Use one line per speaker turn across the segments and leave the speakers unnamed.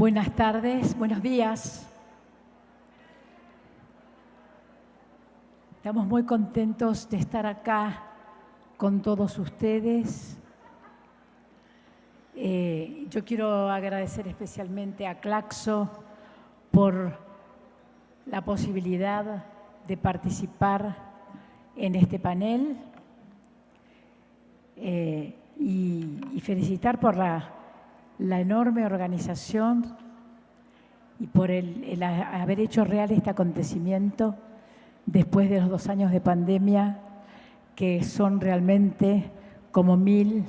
Buenas tardes, buenos días. Estamos muy contentos de estar acá con todos ustedes. Eh, yo quiero agradecer especialmente a Claxo por la posibilidad de participar en este panel eh, y, felicitar por la, enorme organización y por el haber hecho real este acontecimiento después de los dos años de pandemia que son realmente como mil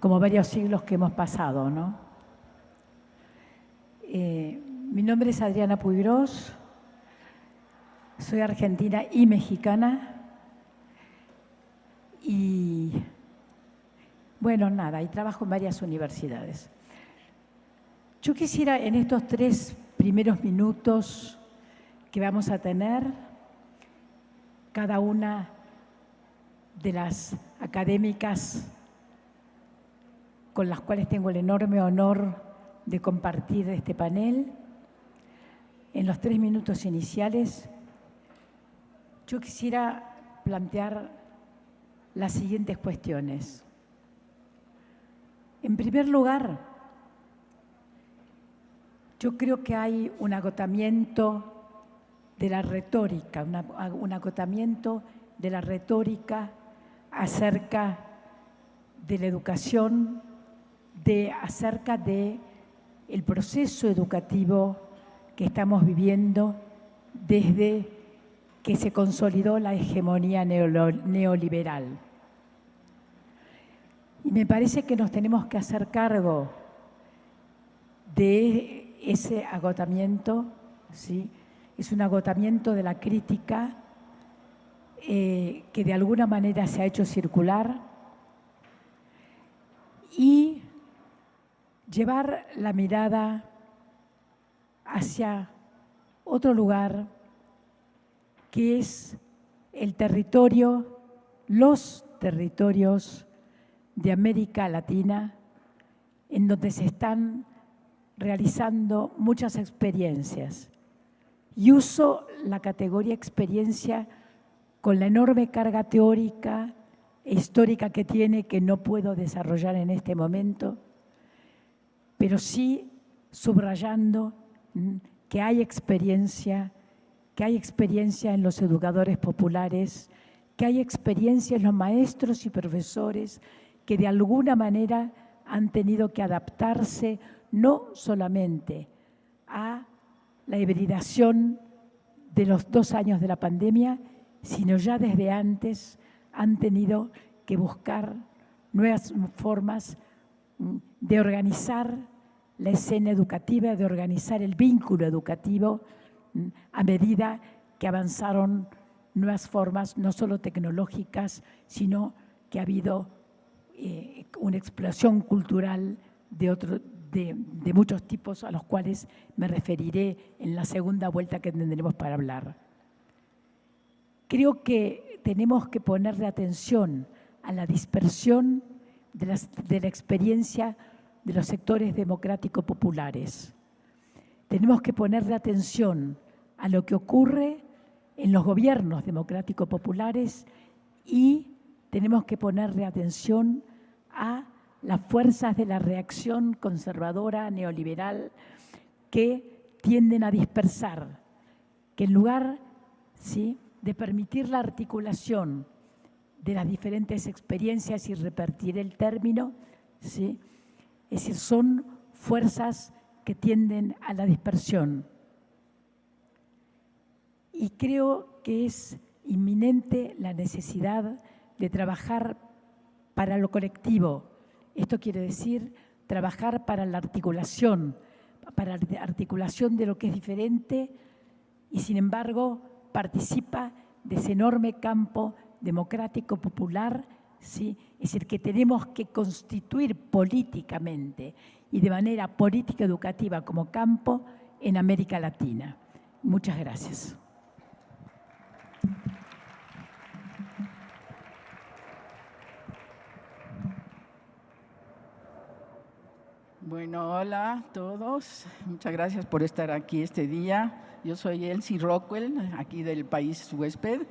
como varios siglos que hemos pasado, ¿no? Eh, mi nombre es Adriana Puigros, soy argentina y mexicana y bueno, nada, y trabajo en varias universidades. Yo quisiera en estos tres primeros minutos que vamos a tener, cada una de las académicas con las cuales tengo el enorme honor de compartir este panel. En los tres minutos iniciales, yo quisiera plantear las siguientes cuestiones. En primer lugar, yo creo que hay un agotamiento de la retórica, un agotamiento de la retórica acerca de la educación de, acerca de el proceso educativo que estamos viviendo desde que se consolidó la hegemonía neoliberal. Y me parece que nos tenemos que hacer cargo de ese agotamiento, ¿sí? es un agotamiento de la crítica eh, que de alguna manera se ha hecho circular y llevar la mirada hacia otro lugar que es el territorio, los territorios de América Latina, en donde se están realizando muchas experiencias. Y uso la categoría experiencia con la enorme carga teórica e histórica que tiene, que no puedo desarrollar en este momento, pero sí subrayando mm, que hay experiencia, que hay experiencia en los educadores populares, que hay experiencia en los maestros y profesores que de alguna manera han tenido que adaptarse no solamente a la hibridación de los dos años de la pandemia, sino ya desde antes han tenido que buscar nuevas formas mm, de organizar la escena educativa, de organizar el vínculo educativo mm, a medida que avanzaron nuevas formas, no solo tecnológicas, sino que ha habido eh, una explosión cultural de, de muchos tipos a los cuales me referiré en la segunda vuelta que tendremos para hablar. Creo que tenemos que ponerle atención a la dispersión de, la experiencia de los sectores democráticos populares. Tenemos que ponerle atención a lo que ocurre en los gobiernos democráticos populares y tenemos que ponerle atención a las fuerzas de la reacción conservadora, neoliberal, que tienden a dispersar, que en lugar ¿sí? de permitir la articulación de las diferentes experiencias y repartir el término, ¿sí? es decir, son fuerzas que tienden a la dispersión. Y creo que es inminente la necesidad de trabajar para lo colectivo. Esto quiere decir trabajar para la articulación, para la articulación de lo que es diferente y sin embargo participa de ese enorme campo democrático popular ¿sí? Es decir, que tenemos que constituir políticamente y de manera política educativa como campo en América Latina. Muchas gracias.
Bueno, hola a todos. Muchas gracias por estar aquí este día. Yo soy Elsie Rockwell, aquí del país huésped.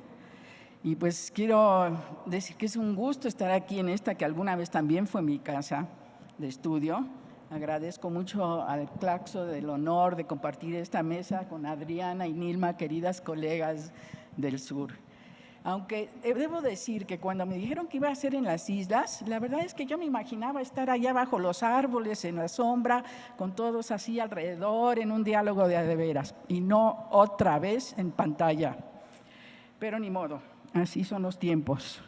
Y pues quiero decir que es un gusto estar aquí en esta que alguna vez también fue mi casa de estudio. Agradezco mucho al Claxo del honor de compartir esta mesa con Adriana y Nilma, queridas colegas del sur. Aunque eh, debo decir que cuando me dijeron que iba a ser en las islas, la verdad es que yo me imaginaba estar allá bajo los árboles, en la sombra, con todos así alrededor, en un diálogo de veras, y no otra vez en pantalla. Pero ni modo, así son los tiempos.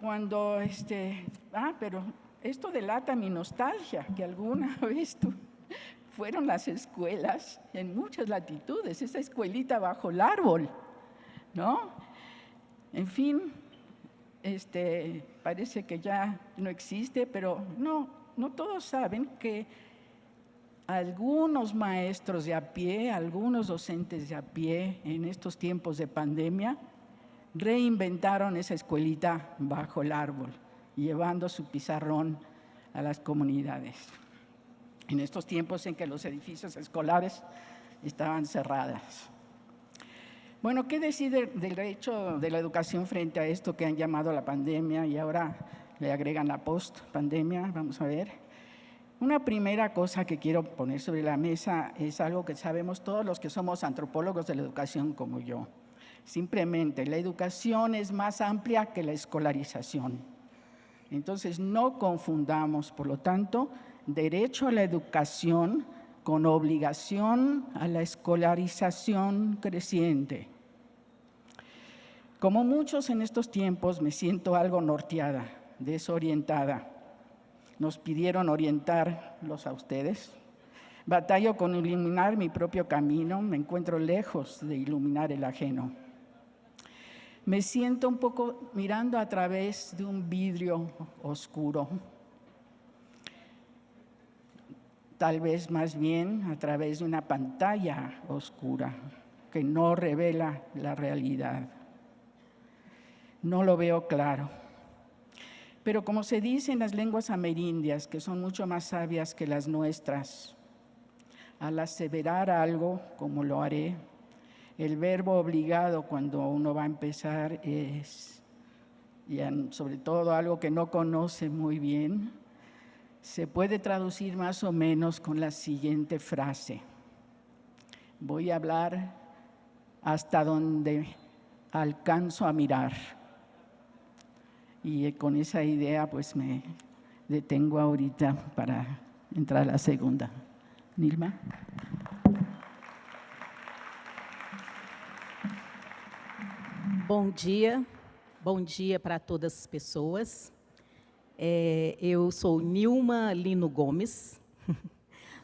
Cuando, este, ah, pero esto delata mi nostalgia, que alguna vez fueron las escuelas en muchas latitudes, esa escuelita bajo el árbol, ¿no? En fin, este, parece que ya no existe, pero no, no todos saben que algunos maestros de a pie, algunos docentes de a pie en estos tiempos de pandemia, reinventaron esa escuelita bajo el árbol, llevando su pizarrón a las comunidades. En estos tiempos en que los edificios escolares estaban cerradas. Bueno, ¿qué decir del derecho de la educación frente a esto que han llamado la pandemia y ahora le agregan la post-pandemia? Vamos a ver. Una primera cosa que quiero poner sobre la mesa es algo que sabemos todos los que somos antropólogos de la educación como yo. Simplemente, la educación es más amplia que la escolarización. Entonces, no confundamos, por lo tanto, derecho a la educación con obligación a la escolarización creciente. Como muchos en estos tiempos me siento algo norteada, desorientada. Nos pidieron orientarlos a ustedes. Batallo con iluminar mi propio camino, me encuentro lejos de iluminar el ajeno. Me siento un poco mirando a través de un vidrio oscuro tal vez más bien a través de una pantalla oscura que no revela la realidad. No lo veo claro. Pero como se dice en las lenguas amerindias, que son mucho más sabias que las nuestras, al aseverar algo, como lo haré, el verbo obligado cuando uno va a empezar es, y sobre todo algo que no conoce muy bien, se puede traducir más o menos con la siguiente frase. Voy a hablar hasta donde alcanzo a mirar. Y con esa idea pues me detengo ahorita para entrar a la segunda. Nilma.
Bom dia, bom dia para todas as pessoas. É, eu sou Nilma Lino Gomes,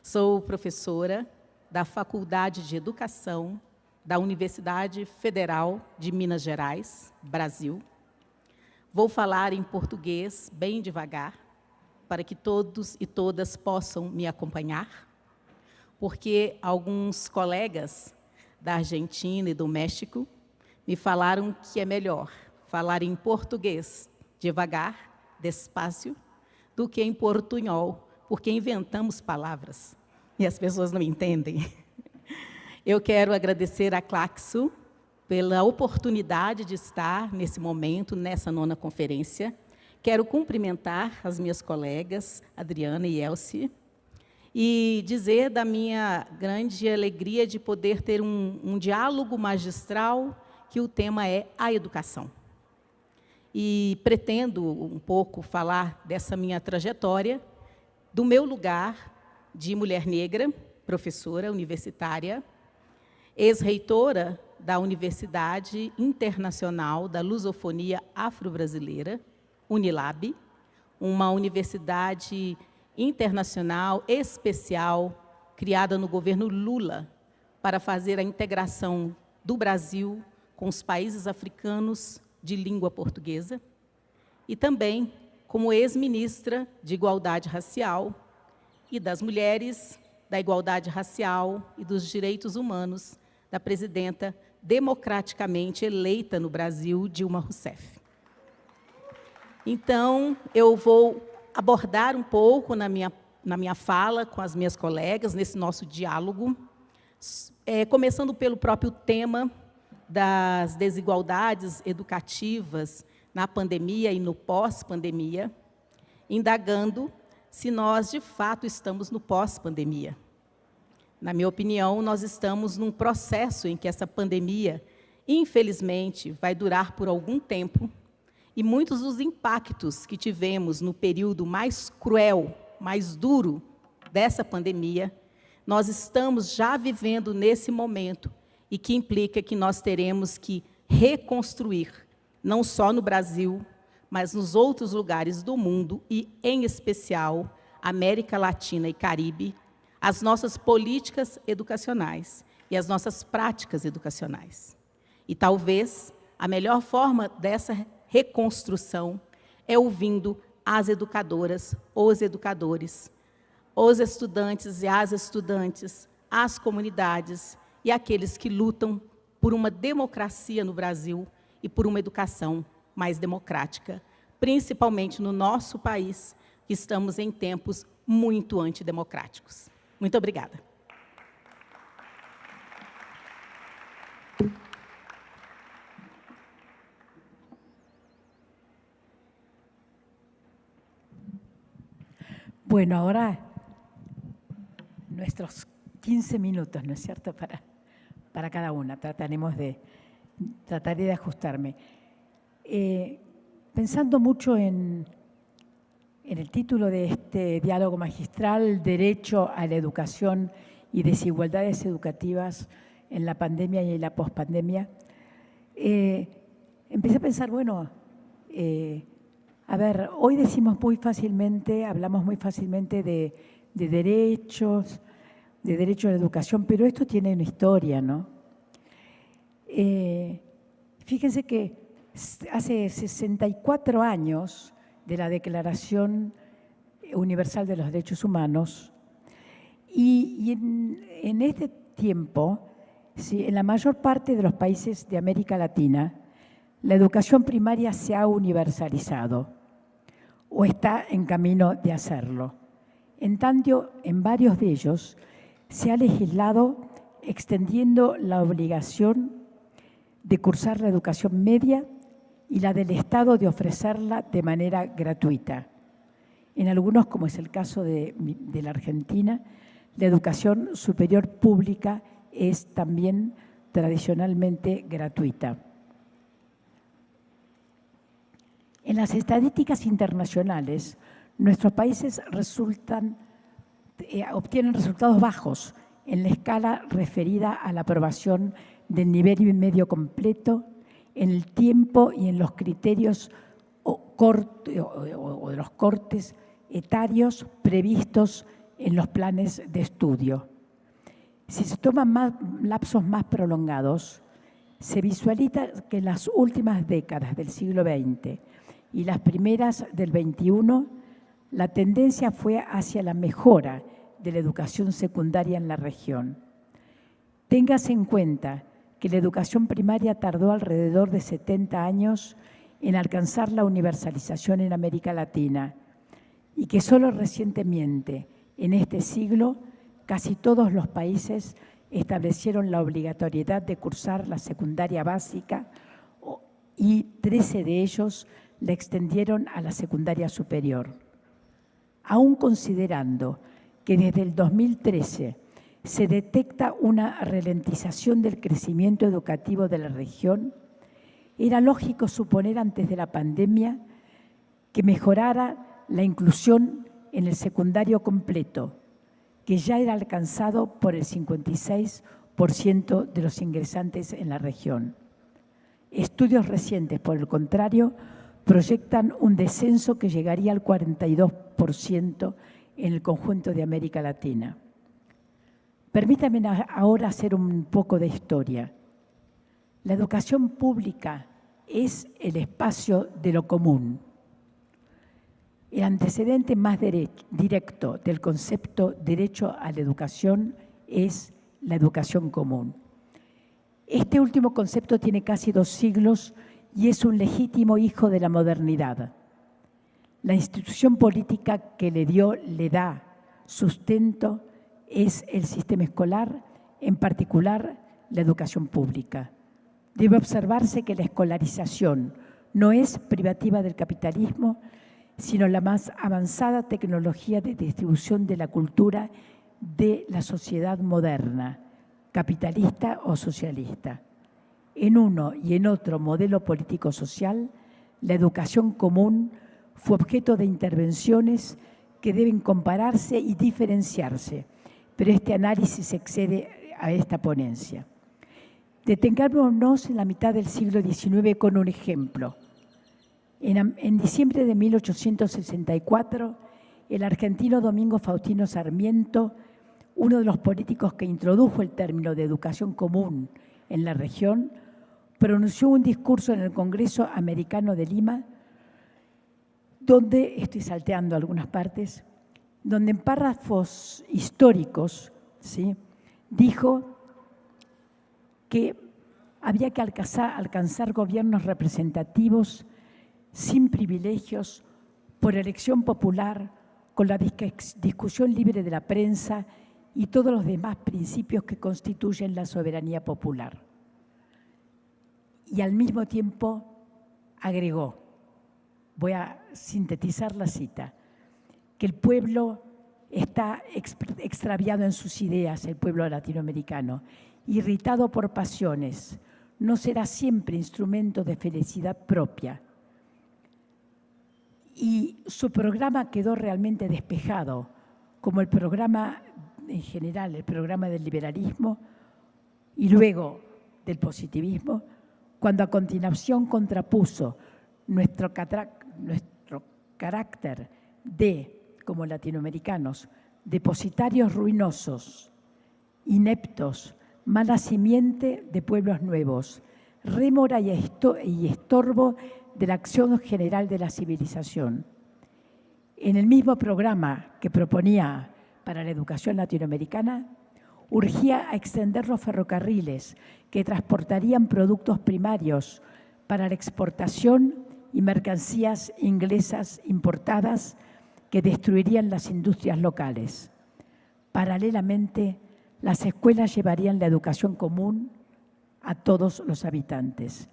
sou professora da Faculdade de Educação da Universidade Federal de Minas Gerais, Brasil. Vou falar em português bem devagar, para que todos e todas possam me acompanhar, porque alguns colegas da Argentina e do México me falaram que é melhor falar em português devagar despacio do que em portunhol, porque inventamos palavras e as pessoas não entendem. Eu quero agradecer a Claxo pela oportunidade de estar nesse momento, nessa nona conferência. Quero cumprimentar as minhas colegas, Adriana e Elsie, e dizer da minha grande alegria de poder ter um, um diálogo magistral que o tema é a educação e pretendo um pouco falar dessa minha trajetória, do meu lugar de mulher negra, professora universitária, ex-reitora da Universidade Internacional da Lusofonia Afro-Brasileira, Unilab, uma universidade internacional especial criada no governo Lula para fazer a integração do Brasil com os países africanos de língua portuguesa e também como ex-ministra de Igualdade Racial e das Mulheres, da Igualdade Racial e dos Direitos Humanos da presidenta democraticamente eleita no Brasil, Dilma Rousseff. Então, eu vou abordar um pouco na minha na minha fala com as minhas colegas, nesse nosso diálogo, é, começando pelo próprio tema das desigualdades educativas na pandemia e no pós-pandemia, indagando se nós, de fato, estamos no pós-pandemia. Na minha opinião, nós estamos num processo em que essa pandemia, infelizmente, vai durar por algum tempo e muitos dos impactos que tivemos no período mais cruel, mais duro dessa pandemia, nós estamos já vivendo nesse momento e que implica que nós teremos que reconstruir, não só no Brasil, mas nos outros lugares do mundo e, em especial, América Latina e Caribe, as nossas políticas educacionais e as nossas práticas educacionais. E talvez a melhor forma dessa reconstrução é ouvindo as educadoras, os educadores, os estudantes e as estudantes, as comunidades e aqueles que lutam por uma democracia no Brasil e por uma educação mais democrática, principalmente no nosso país, que estamos em tempos muito antidemocráticos. Muito obrigada.
Bueno, ahora nuestros 15 minutos, ¿no es cierto?, para, para cada una. Trataremos de, trataré de ajustarme. Eh, pensando mucho en, en el título de este diálogo magistral, Derecho a la Educación y Desigualdades Educativas en la pandemia y en la pospandemia, eh, empecé a pensar, bueno, eh, a ver, hoy decimos muy fácilmente, hablamos muy fácilmente de, derechos, de derecho a la educación, pero esto tiene una historia, ¿no? Eh, fíjense que hace 64 años de la Declaración Universal de los Derechos Humanos y, en, este tiempo, en la mayor parte de los países de América Latina, la educación primaria se ha universalizado o está en camino de hacerlo. En tanto, en varios de ellos se ha legislado extendiendo la obligación de cursar la educación media y la del Estado de ofrecerla de manera gratuita. En algunos, como es el caso de, la Argentina, la educación superior pública es también tradicionalmente gratuita. En las estadísticas internacionales, nuestros países resultan, eh, obtienen resultados bajos en la escala referida a la aprobación del nivel medio completo en el tiempo y en los criterios o, de los cortes etarios previstos en los planes de estudio. Si se toman más, lapsos más prolongados, se visualiza que en las últimas décadas del siglo XX y las primeras del XXI, la tendencia fue hacia la mejora de la educación secundaria en la región. Téngase en cuenta que la educación primaria tardó alrededor de 70 años en alcanzar la universalización en América Latina y que solo recientemente, en este siglo, casi todos los países establecieron la obligatoriedad de cursar la secundaria básica y 13 de ellos la extendieron a la secundaria superior. Aún considerando que desde el 2013 se detecta una ralentización del crecimiento educativo de la región, era lógico suponer antes de la pandemia que mejorara la inclusión en el secundario completo, que ya era alcanzado por el 56% de los ingresantes en la región. Estudios recientes, por el contrario, proyectan un descenso que llegaría al 42% en el conjunto de América Latina. Permítame ahora hacer un poco de historia. La educación pública es el espacio de lo común. El antecedente más directo del concepto derecho a la educación es la educación común. Este último concepto tiene casi dos siglos y es un legítimo hijo de la modernidad. La institución política que le dio, le da sustento es el sistema escolar, en particular la educación pública. Debe observarse que la escolarización no es privativa del capitalismo, sino la más avanzada tecnología de distribución de la cultura de la sociedad moderna, capitalista o socialista. En uno y en otro modelo político-social, la educación común fue objeto de intervenciones que deben compararse y diferenciarse, pero este análisis excede a esta ponencia. Detengámonos en la mitad del siglo XIX con un ejemplo. En, en, diciembre de 1864, el argentino Domingo Faustino Sarmiento, uno de los políticos que introdujo el término de educación común en la región, pronunció un discurso en el Congreso Americano de Lima, donde, estoy salteando algunas partes, donde en párrafos históricos ¿sí? dijo que había que alcanzar, alcanzar gobiernos representativos sin privilegios, por elección popular, con la discusión libre de la prensa y todos los demás principios que constituyen la soberanía popular y al mismo tiempo agregó, voy a sintetizar la cita, que el pueblo está extraviado en sus ideas, el pueblo latinoamericano, irritado por pasiones, no será siempre instrumento de felicidad propia. Y su programa quedó realmente despejado, como el programa en general, el programa del liberalismo y luego del positivismo, cuando a continuación contrapuso nuestro, nuestro carácter de, como latinoamericanos, depositarios ruinosos, ineptos, mala simiente de pueblos nuevos, rémora y estorbo de la acción general de la civilización. En el mismo programa que proponía para la educación latinoamericana, urgía a extender los ferrocarriles que transportarían productos primarios para la exportación y mercancías inglesas importadas que destruirían las industrias locales. Paralelamente, las escuelas llevarían la educación común a todos los habitantes.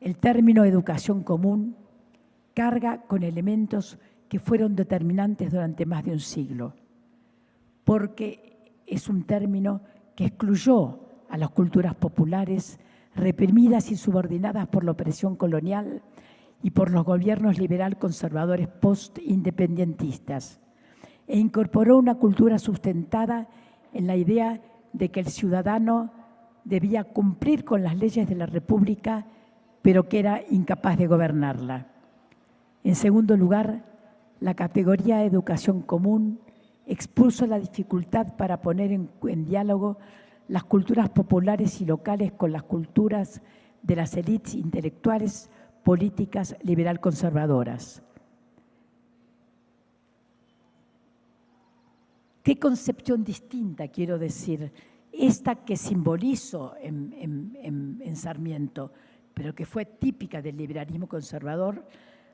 El término educación común carga con elementos que fueron determinantes durante más de un siglo, porque es un término que excluyó a las culturas populares reprimidas y subordinadas por la opresión colonial y por los gobiernos liberal conservadores post-independentistas, e incorporó una cultura sustentada en la idea de que el ciudadano debía cumplir con las leyes de la República, pero que era incapaz de gobernarla. En segundo lugar, la categoría educación común expuso la dificultad para poner en, diálogo las culturas populares y locales con las culturas de las élites intelectuales, políticas, liberal conservadoras. ¿Qué concepción distinta quiero decir? Esta que simbolizo en, en Sarmiento, pero que fue típica del liberalismo conservador,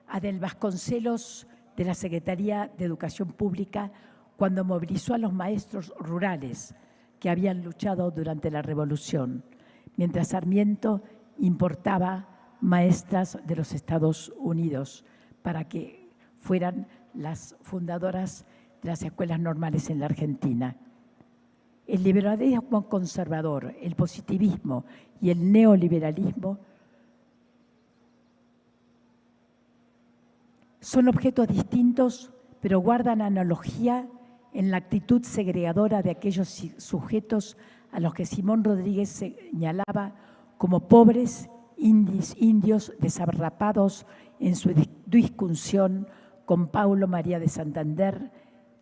a del Vasconcelos de la Secretaría de Educación Pública cuando movilizó a los maestros rurales que habían luchado durante la Revolución, mientras Sarmiento importaba maestras de los Estados Unidos para que fueran las fundadoras de las escuelas normales en la Argentina. El liberalismo conservador, el positivismo y el neoliberalismo son objetos distintos, pero guardan analogía en la actitud segregadora de aquellos sujetos a los que Simón Rodríguez señalaba como pobres indios, desarrapados en su discusión con Paulo María de Santander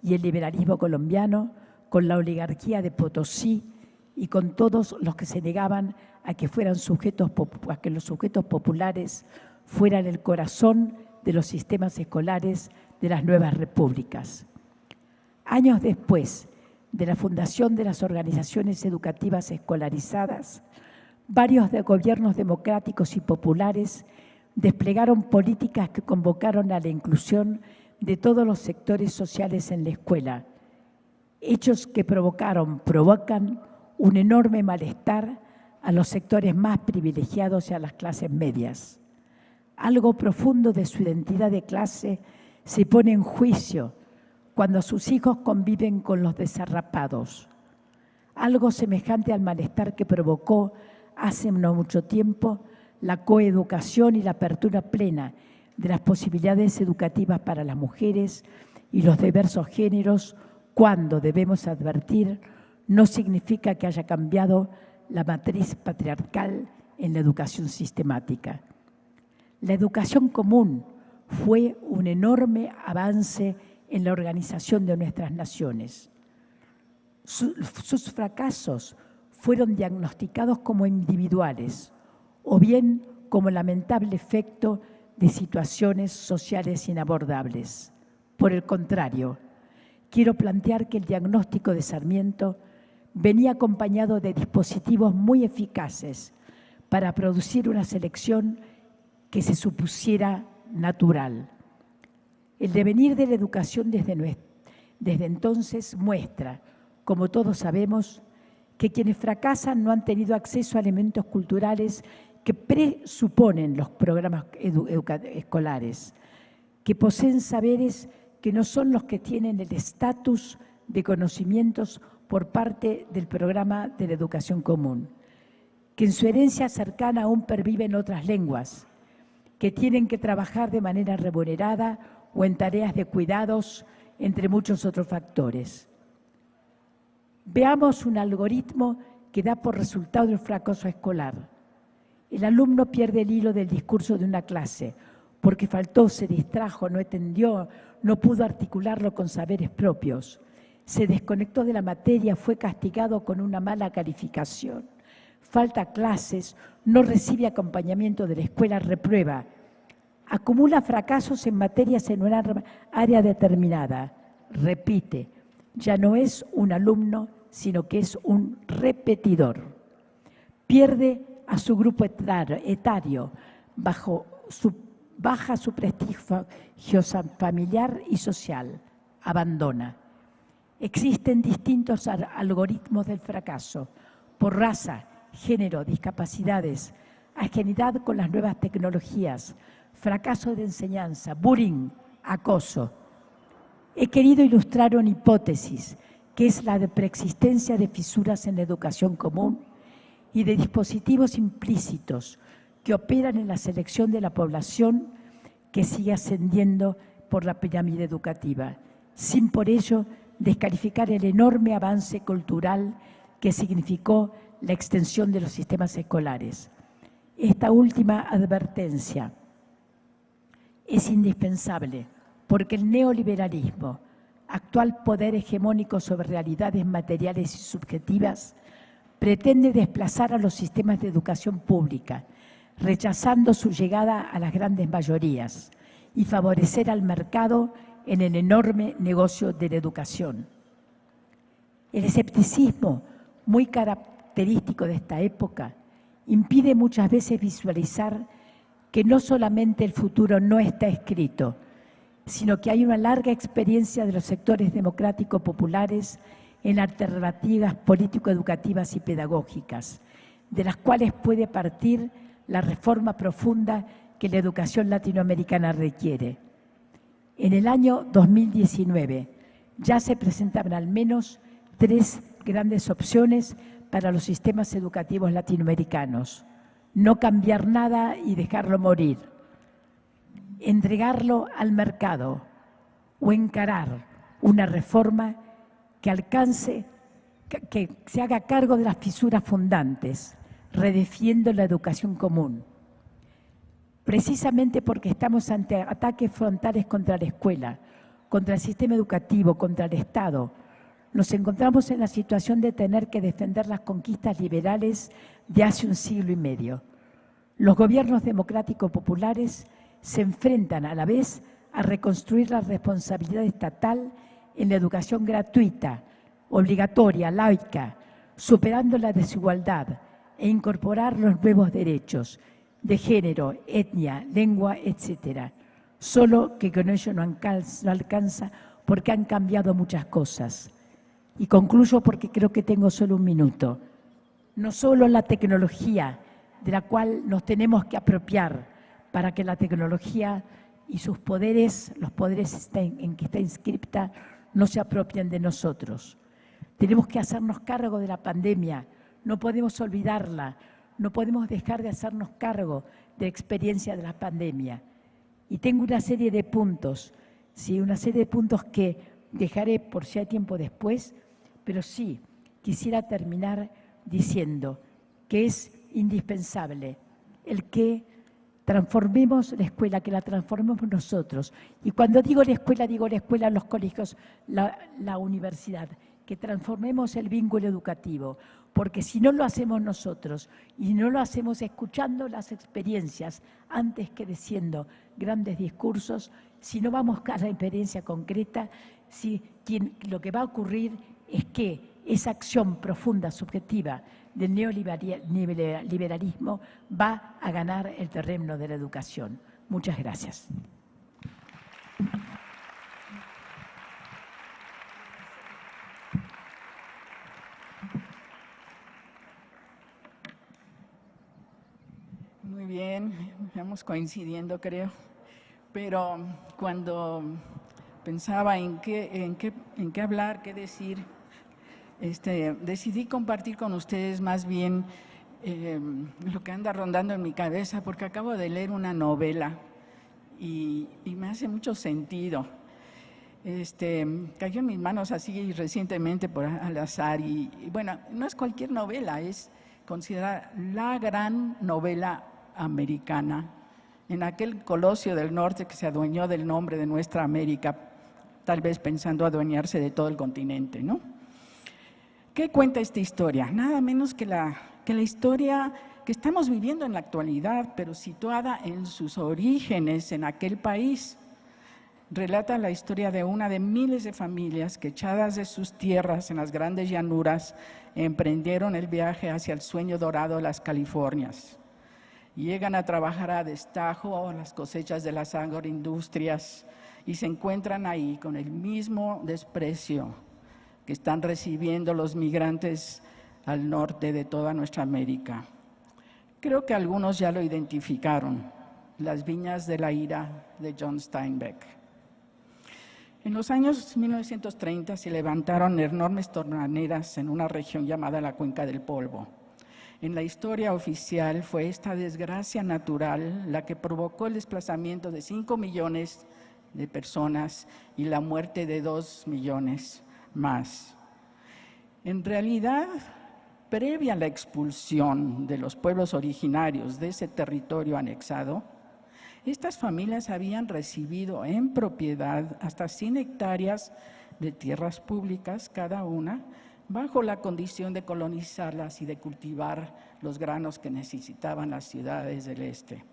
y el liberalismo colombiano, con la oligarquía de Potosí y con todos los que se negaban a que, fueran sujetos, a que los sujetos populares fueran el corazón de los sistemas escolares de las nuevas repúblicas. Años después de la fundación de las organizaciones educativas escolarizadas, varios de gobiernos democráticos y populares desplegaron políticas que convocaron a la inclusión de todos los sectores sociales en la escuela, hechos que provocaron, provocan un enorme malestar a los sectores más privilegiados y a las clases medias. Algo profundo de su identidad de clase se pone en juicio cuando sus hijos conviven con los desarrapados. Algo semejante al malestar que provocó hace no mucho tiempo la coeducación y la apertura plena de las posibilidades educativas para las mujeres y los diversos géneros, cuando debemos advertir, no significa que haya cambiado la matriz patriarcal en la educación sistemática. La educación común fue un enorme avance en la organización de nuestras naciones. Sus fracasos fueron diagnosticados como individuales o bien como lamentable efecto de situaciones sociales inabordables. Por el contrario, quiero plantear que el diagnóstico de Sarmiento venía acompañado de dispositivos muy eficaces para producir una selección que se supusiera natural. El devenir de la educación desde, entonces muestra, como todos sabemos, que quienes fracasan no han tenido acceso a elementos culturales que presuponen los programas escolares, que poseen saberes que no son los que tienen el estatus de conocimientos por parte del programa de la educación común, que en su herencia cercana aún perviven otras lenguas, que tienen que trabajar de manera remunerada o en tareas de cuidados, entre muchos otros factores. Veamos un algoritmo que da por resultado el fracaso escolar. El alumno pierde el hilo del discurso de una clase porque faltó, se distrajo, no entendió, no pudo articularlo con saberes propios. Se desconectó de la materia, fue castigado con una mala calificación. Falta clases, no recibe acompañamiento de la escuela, reprueba. Acumula fracasos en materias en una área determinada. Repite, ya no es un alumno, sino que es un repetidor. Pierde a su grupo etario, bajo su baja su prestigio familiar y social, abandona. Existen distintos algoritmos del fracaso, por raza, género, discapacidades, ajenidad con las nuevas tecnologías, fracaso de enseñanza, bullying, acoso. He querido ilustrar una hipótesis, que es la de preexistencia de fisuras en la educación común y de dispositivos implícitos que operan en la selección de la población que sigue ascendiendo por la pirámide educativa, sin por ello descalificar el enorme avance cultural que significó la extensión de los sistemas escolares. Esta última advertencia es indispensable porque el neoliberalismo, actual poder hegemónico sobre realidades materiales y subjetivas, pretende desplazar a los sistemas de educación pública, rechazando su llegada a las grandes mayorías y favorecer al mercado en el enorme negocio de la educación. El escepticismo, muy característico de esta época, impide muchas veces visualizar que no solamente el futuro no está escrito, sino que hay una larga experiencia de los sectores democráticos populares en alternativas político-educativas y pedagógicas, de las cuales puede partir la reforma profunda que la educación latinoamericana requiere. En el año 2019 ya se presentaban al menos tres grandes opciones para los sistemas educativos latinoamericanos. No cambiar nada y dejarlo morir. Entregarlo al mercado o encarar una reforma que alcance, que se haga cargo de las fisuras fundantes, redefiendo la educación común. Precisamente porque estamos ante ataques frontales contra la escuela, contra el sistema educativo, contra el Estado, nos encontramos en la situación de tener que defender las conquistas liberales de hace un siglo y medio. Los gobiernos democráticos populares se enfrentan a la vez a reconstruir la responsabilidad estatal en la educación gratuita, obligatoria, laica, superando la desigualdad e incorporar los nuevos derechos de género, etnia, lengua, etc. Solo que con ello no alcanza porque han cambiado muchas cosas. Y concluyo porque creo que tengo solo un minuto. No solo la tecnología de la cual nos tenemos que apropiar para que la tecnología y sus poderes, los poderes en que está inscripta, no se apropien de nosotros. Tenemos que hacernos cargo de la pandemia, no podemos olvidarla, no podemos dejar de hacernos cargo de la experiencia de la pandemia. Y tengo una serie de puntos, sí, una serie de puntos que dejaré por si hay tiempo después, pero sí quisiera terminar diciendo que es indispensable el que transformemos la escuela, que la transformemos nosotros. Y cuando digo la escuela, digo la escuela, los colegios, la, universidad, que transformemos el vínculo educativo, porque si no lo hacemos nosotros y no lo hacemos escuchando las experiencias antes que diciendo grandes discursos, si no vamos a la experiencia concreta, si, lo que va a ocurrir es que esa acción profunda, subjetiva del neoliberalismo va a ganar el terreno de la educación. Muchas gracias.
Muy bien, estamos coincidiendo creo, pero cuando pensaba en qué, en qué, en qué hablar, qué decir, este, decidí compartir con ustedes más bien eh, lo que anda rondando en mi cabeza, porque acabo de leer una novela y, me hace mucho sentido. Este, cayó en mis manos así recientemente por al azar y, bueno, no es cualquier novela, es considerada la gran novela americana en aquel colosio del norte que se adueñó del nombre de nuestra América, tal vez pensando adueñarse de todo el continente, ¿no? ¿Qué cuenta esta historia? Nada menos que la, que la historia que estamos viviendo en la actualidad, pero situada en sus orígenes en aquel país. Relata la historia de una de miles de familias que echadas de sus tierras en las grandes llanuras emprendieron el viaje hacia el sueño dorado de las Californias. Llegan a trabajar a destajo las cosechas de las agroindustrias y se encuentran ahí con el mismo desprecio que están recibiendo los migrantes al norte de toda nuestra América. Creo que algunos ya lo identificaron, las viñas de la ira de John Steinbeck. En los años 1930 se levantaron enormes tornaneras en una región llamada la Cuenca del Polvo. En la historia oficial fue esta desgracia natural la que provocó el desplazamiento de 5 millones de personas y la muerte de 2 millones más. En realidad, previa a la expulsión de los pueblos originarios de ese territorio anexado, estas familias habían recibido en propiedad hasta 100 hectáreas de tierras públicas cada una, bajo la condición de colonizarlas y de cultivar los granos que necesitaban las ciudades del este.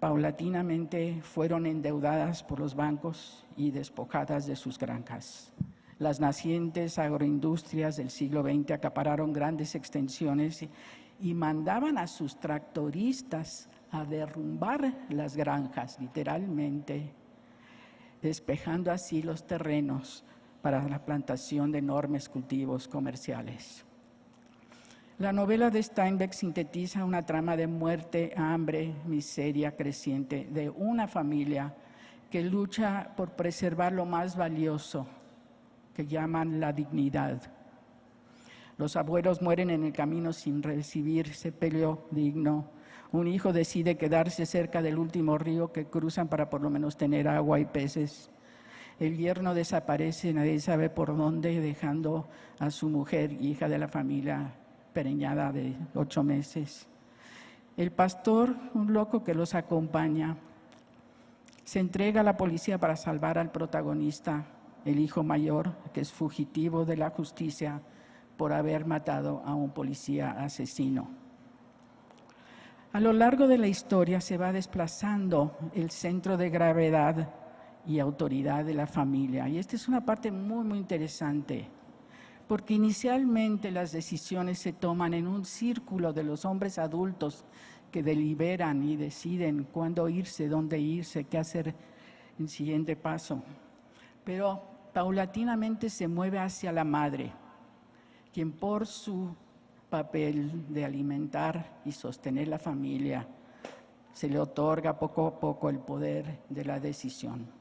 Paulatinamente fueron endeudadas por los bancos y despojadas de sus granjas. Las nacientes agroindustrias del siglo XX acapararon grandes extensiones y, mandaban a sus tractoristas a derrumbar las granjas, literalmente, despejando así los terrenos para la plantación de enormes cultivos comerciales. La novela de Steinbeck sintetiza una trama de muerte, hambre, miseria creciente de una familia que lucha por preservar lo más valioso, que llaman la dignidad. Los abuelos mueren en el camino sin recibir sepelio digno. Un hijo decide quedarse cerca del último río que cruzan para por lo menos tener agua y peces. El yerno desaparece, nadie sabe por dónde, dejando a su mujer, hija de la familia, pereñada de ocho meses. El pastor, un loco que los acompaña, se entrega a la policía para salvar al protagonista, el hijo mayor, que es fugitivo de la justicia por haber matado a un policía asesino. A lo largo de la historia se va desplazando el centro de gravedad y autoridad de la familia. Y esta es una parte muy, muy interesante, porque inicialmente las decisiones se toman en un círculo de los hombres adultos que deliberan y deciden cuándo irse, dónde irse, qué hacer en siguiente paso. Pero paulatinamente se mueve hacia la madre, quien por su papel de alimentar y sostener la familia, se le otorga poco a poco el poder de la decisión.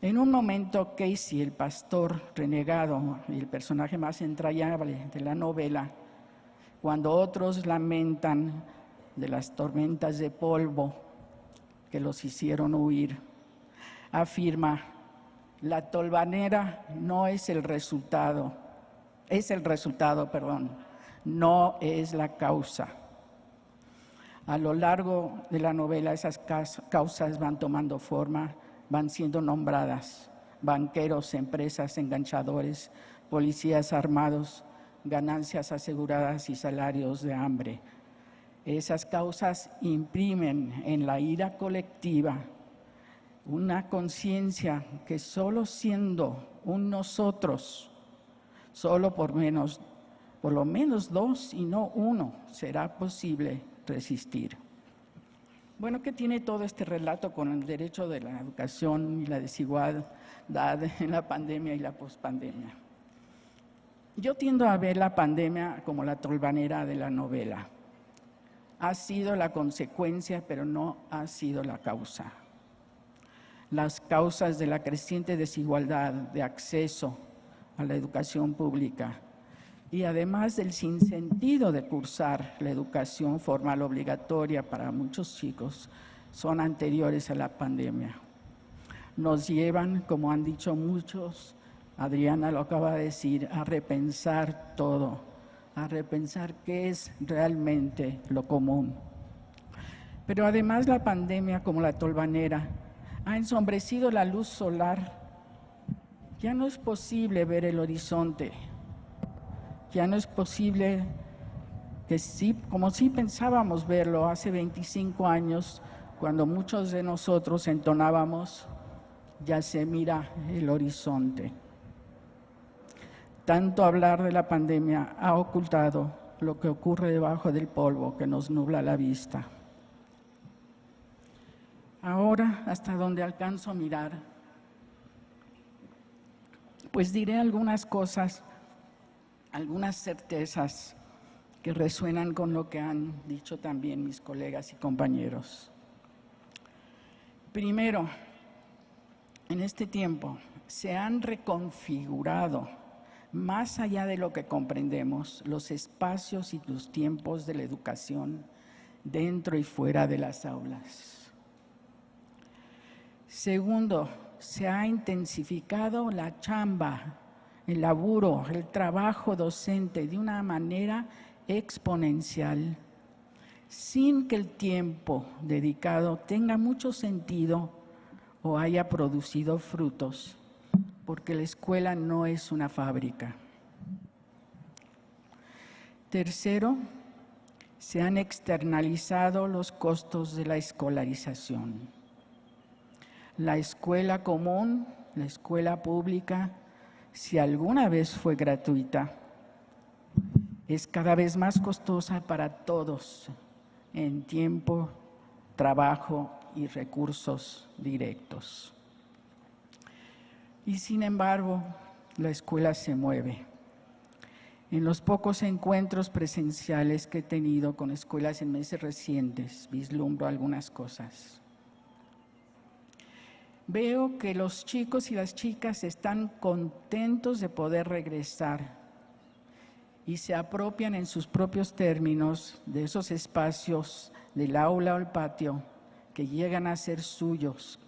En un momento, Casey, el pastor renegado y el personaje más entrañable de la novela, cuando otros lamentan de las tormentas de polvo que los hicieron huir, afirma, la tolvanera no es el resultado, es el resultado, perdón, no es la causa. A lo largo de la novela esas causas van tomando forma, van siendo nombradas, banqueros, empresas, enganchadores, policías armados, ganancias aseguradas y salarios de hambre. Esas causas imprimen en la ira colectiva una conciencia que solo siendo un nosotros, solo por menos, por lo menos dos y no uno, será posible resistir. Bueno, ¿qué tiene todo este relato con el derecho de la educación y la desigualdad en la pandemia y la pospandemia? Yo tiendo a ver la pandemia como la tolvanera de la novela. Ha sido la consecuencia, pero no ha sido la causa. Las causas de la creciente desigualdad de acceso a la educación pública y además del sinsentido de cursar la educación formal obligatoria para muchos chicos, son anteriores a la pandemia. Nos llevan, como han dicho muchos, Adriana lo acaba de decir, a repensar todo, a repensar qué es realmente lo común. Pero además la pandemia, como la tolvanera, ha ensombrecido la luz solar. Ya no es posible ver el horizonte. Ya no es posible que sí, como sí pensábamos verlo hace 25 años, cuando muchos de nosotros entonábamos, ya se mira el horizonte. Tanto hablar de la pandemia ha ocultado lo que ocurre debajo del polvo que nos nubla la vista. Ahora, hasta donde alcanzo a mirar, pues diré algunas cosas, algunas certezas que resuenan con lo que han dicho también mis colegas y compañeros. Primero, en este tiempo se han reconfigurado más allá de lo que comprendemos, los espacios y los tiempos de la educación dentro y fuera de las aulas. Segundo, se ha intensificado la chamba, el laburo, el trabajo docente de una manera exponencial, sin que el tiempo dedicado tenga mucho sentido o haya producido frutos porque la escuela no es una fábrica. Tercero, se han externalizado los costos de la escolarización. La escuela común, la escuela pública, si alguna vez fue gratuita, es cada vez más costosa para todos en tiempo, trabajo y recursos directos. Y sin embargo, la escuela se mueve. En los pocos encuentros presenciales que he tenido con escuelas en meses recientes, vislumbro algunas cosas. Veo que los chicos y las chicas están contentos de poder regresar y se apropian en sus propios términos de esos espacios del aula o el patio que llegan a ser suyos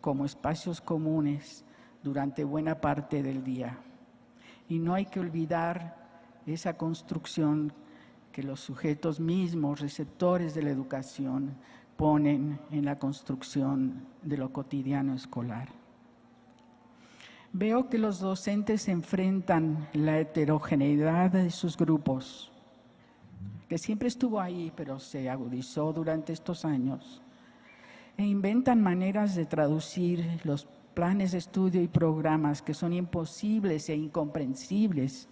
como espacios comunes durante buena parte del día. Y no hay que olvidar esa construcción que los sujetos mismos, receptores de la educación, en la construcción de lo cotidiano escolar. Veo que los docentes enfrentan la heterogeneidad de sus grupos, que siempre estuvo ahí, pero se agudizó durante estos años, e inventan maneras de traducir los planes de estudio y programas que son imposibles e incomprensibles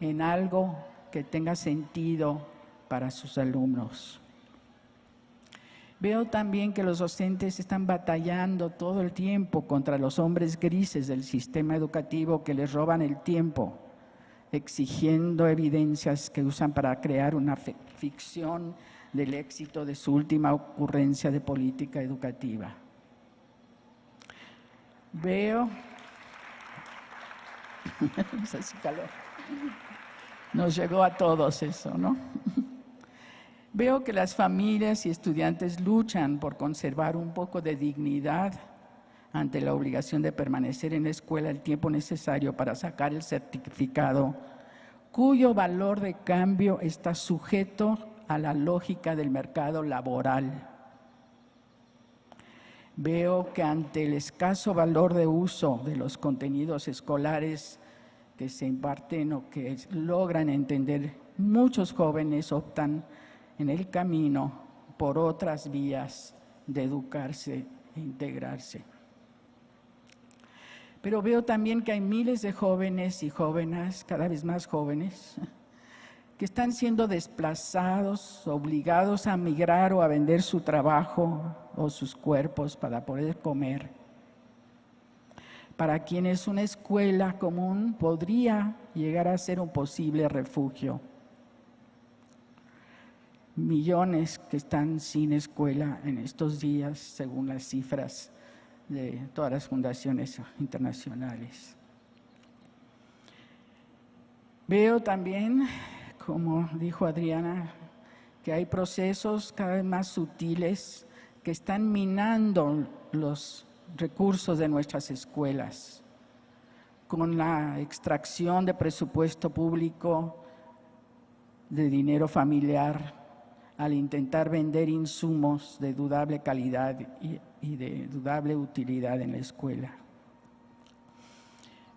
en algo que tenga sentido para sus alumnos. Veo también que los docentes están batallando todo el tiempo contra los hombres grises del sistema educativo que les roban el tiempo, exigiendo evidencias que usan para crear una ficción del éxito de su última ocurrencia de política educativa. Veo, nos llegó a todos eso, ¿no? Veo que las familias y estudiantes luchan por conservar un poco de dignidad ante la obligación de permanecer en la escuela el tiempo necesario para sacar el certificado, cuyo valor de cambio está sujeto a la lógica del mercado laboral. Veo que ante el escaso valor de uso de los contenidos escolares que se imparten o que logran entender, muchos jóvenes optan en el camino por otras vías de educarse e integrarse. Pero veo también que hay miles de jóvenes y jóvenes, cada vez más jóvenes, que están siendo desplazados, obligados a migrar o a vender su trabajo o sus cuerpos para poder comer. Para quienes una escuela común podría llegar a ser un posible refugio millones que están sin escuela en estos días, según las cifras de todas las fundaciones internacionales. Veo también, como dijo Adriana, que hay procesos cada vez más sutiles que están minando los recursos de nuestras escuelas, con la extracción de presupuesto público, de dinero familiar, al intentar vender insumos de dudable calidad y, de dudable utilidad en la escuela.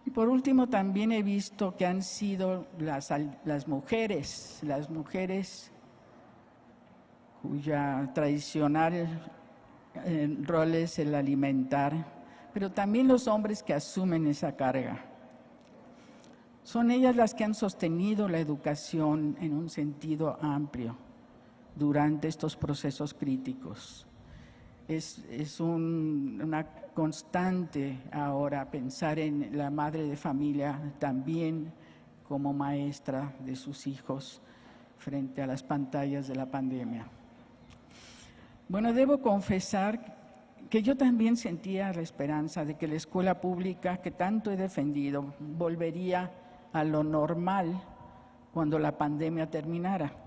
Y por último, también he visto que han sido las, mujeres, las mujeres cuya tradicional eh, rol es el alimentar, pero también los hombres que asumen esa carga. Son ellas las que han sostenido la educación en un sentido amplio durante estos procesos críticos. Es, una constante ahora pensar en la madre de familia también como maestra de sus hijos frente a las pantallas de la pandemia. Bueno, debo confesar que yo también sentía la esperanza de que la escuela pública que tanto he defendido volvería a lo normal cuando la pandemia terminara.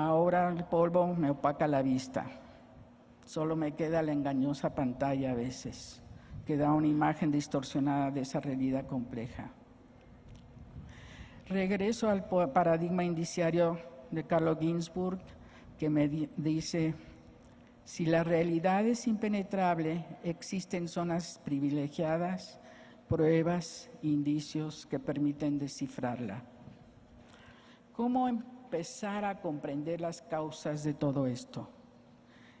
Ahora el polvo me opaca la vista. Solo me queda la engañosa pantalla a veces, que da una imagen distorsionada de esa realidad compleja. Regreso al paradigma indiciario de Carlo Ginzburg, que me dice, si la realidad es impenetrable, existen zonas privilegiadas, pruebas, indicios que permiten descifrarla. ¿Cómo empezar a comprender las causas de todo esto.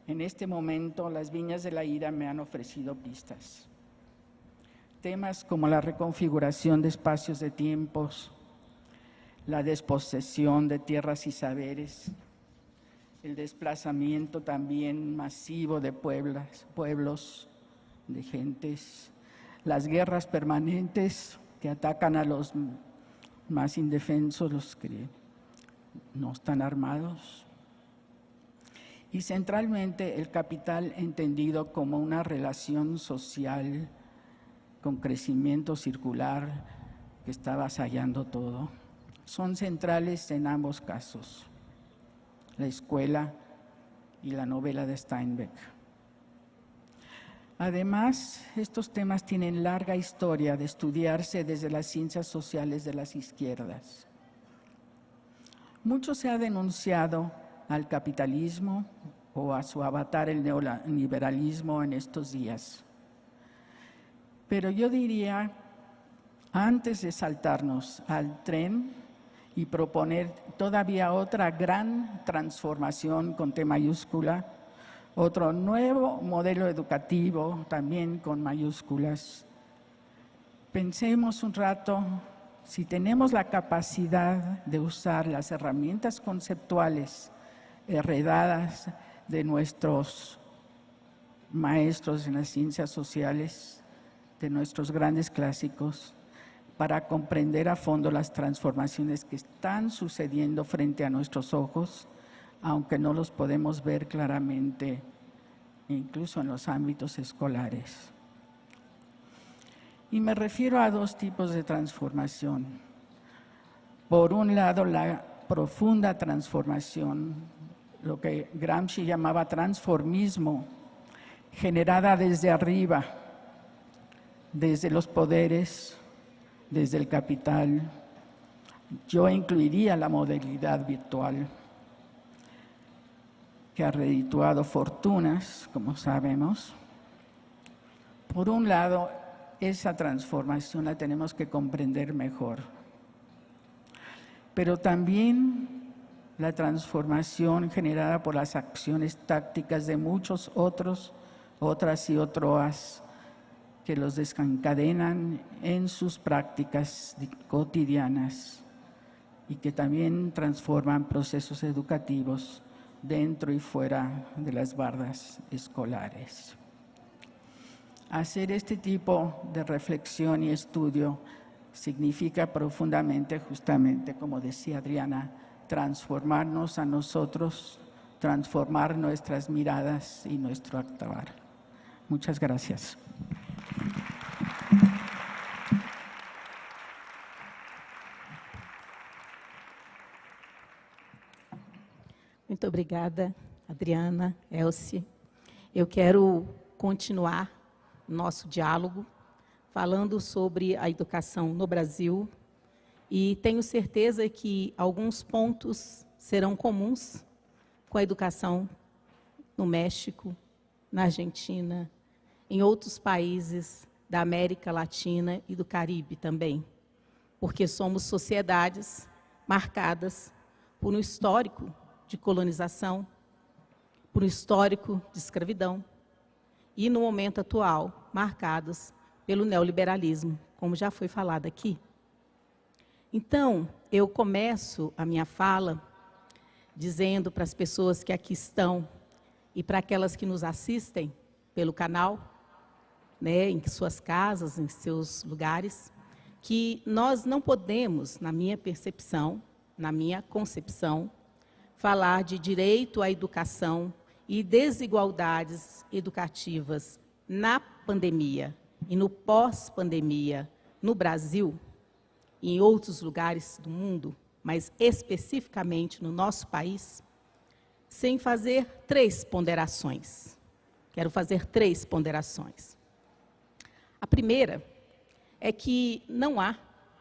En este momento, las viñas de la ira me han ofrecido pistas. Temas como la reconfiguración de espacios de tiempos, la desposesión de tierras y saberes, el desplazamiento también masivo de pueblos, de gentes, las guerras permanentes que atacan a los más indefensos, los no están armados. Y centralmente el capital entendido como una relación social con crecimiento circular que está avasallando todo, son centrales en ambos casos, la escuela y la novela de Steinbeck. Además, estos temas tienen larga historia de estudiarse desde las ciencias sociales de las izquierdas. Mucho se ha denunciado al capitalismo o a su avatar, el neoliberalismo, en estos días. Pero yo diría, antes de saltarnos al tren y proponer todavía otra gran transformación con T mayúscula, otro nuevo modelo educativo también con mayúsculas, pensemos un rato si tenemos la capacidad de usar las herramientas conceptuales heredadas de nuestros maestros en las ciencias sociales, de nuestros grandes clásicos, para comprender a fondo las transformaciones que están sucediendo frente a nuestros ojos, aunque no los podemos ver claramente, incluso en los ámbitos escolares. Y me refiero a dos tipos de transformación. Por un lado, la profunda transformación, lo que Gramsci llamaba transformismo, generada desde arriba, desde los poderes, desde el capital. Yo incluiría la modalidad virtual, que ha redituado fortunas, como sabemos. Por un lado, esa transformación la tenemos que comprender mejor. Pero también la transformación generada por las acciones tácticas de muchos otros, otras y otros que los desencadenan en sus prácticas cotidianas y que también transforman procesos educativos dentro y fuera de las bardas escolares. Hacer este tipo de reflexión y estudio significa profundamente, justamente como decía Adriana, transformarnos a nosotros, transformar nuestras miradas y nuestro actuar. Muchas gracias.
Muito obrigada, Adriana, Elsie. Eu quero continuar nosso diálogo, falando sobre a educação no Brasil. E tenho certeza que alguns pontos serão comuns com a educação no México, na Argentina, em outros países da América Latina e do Caribe também, porque somos sociedades marcadas por um histórico de colonização, por um histórico de escravidão, e, no momento atual, marcadas pelo neoliberalismo, como já foi falado aqui. Então, eu começo a minha fala dizendo para as pessoas que aqui estão e para aquelas que nos assistem pelo canal, né, em suas casas, em seus lugares, que nós não podemos, na minha percepção, na minha concepção, falar de direito à educação e desigualdades educativas na pandemia e no pós-pandemia no Brasil e em outros lugares do mundo, mas especificamente no nosso país, sem fazer três ponderações. Quero fazer três ponderações. A primeira é que não há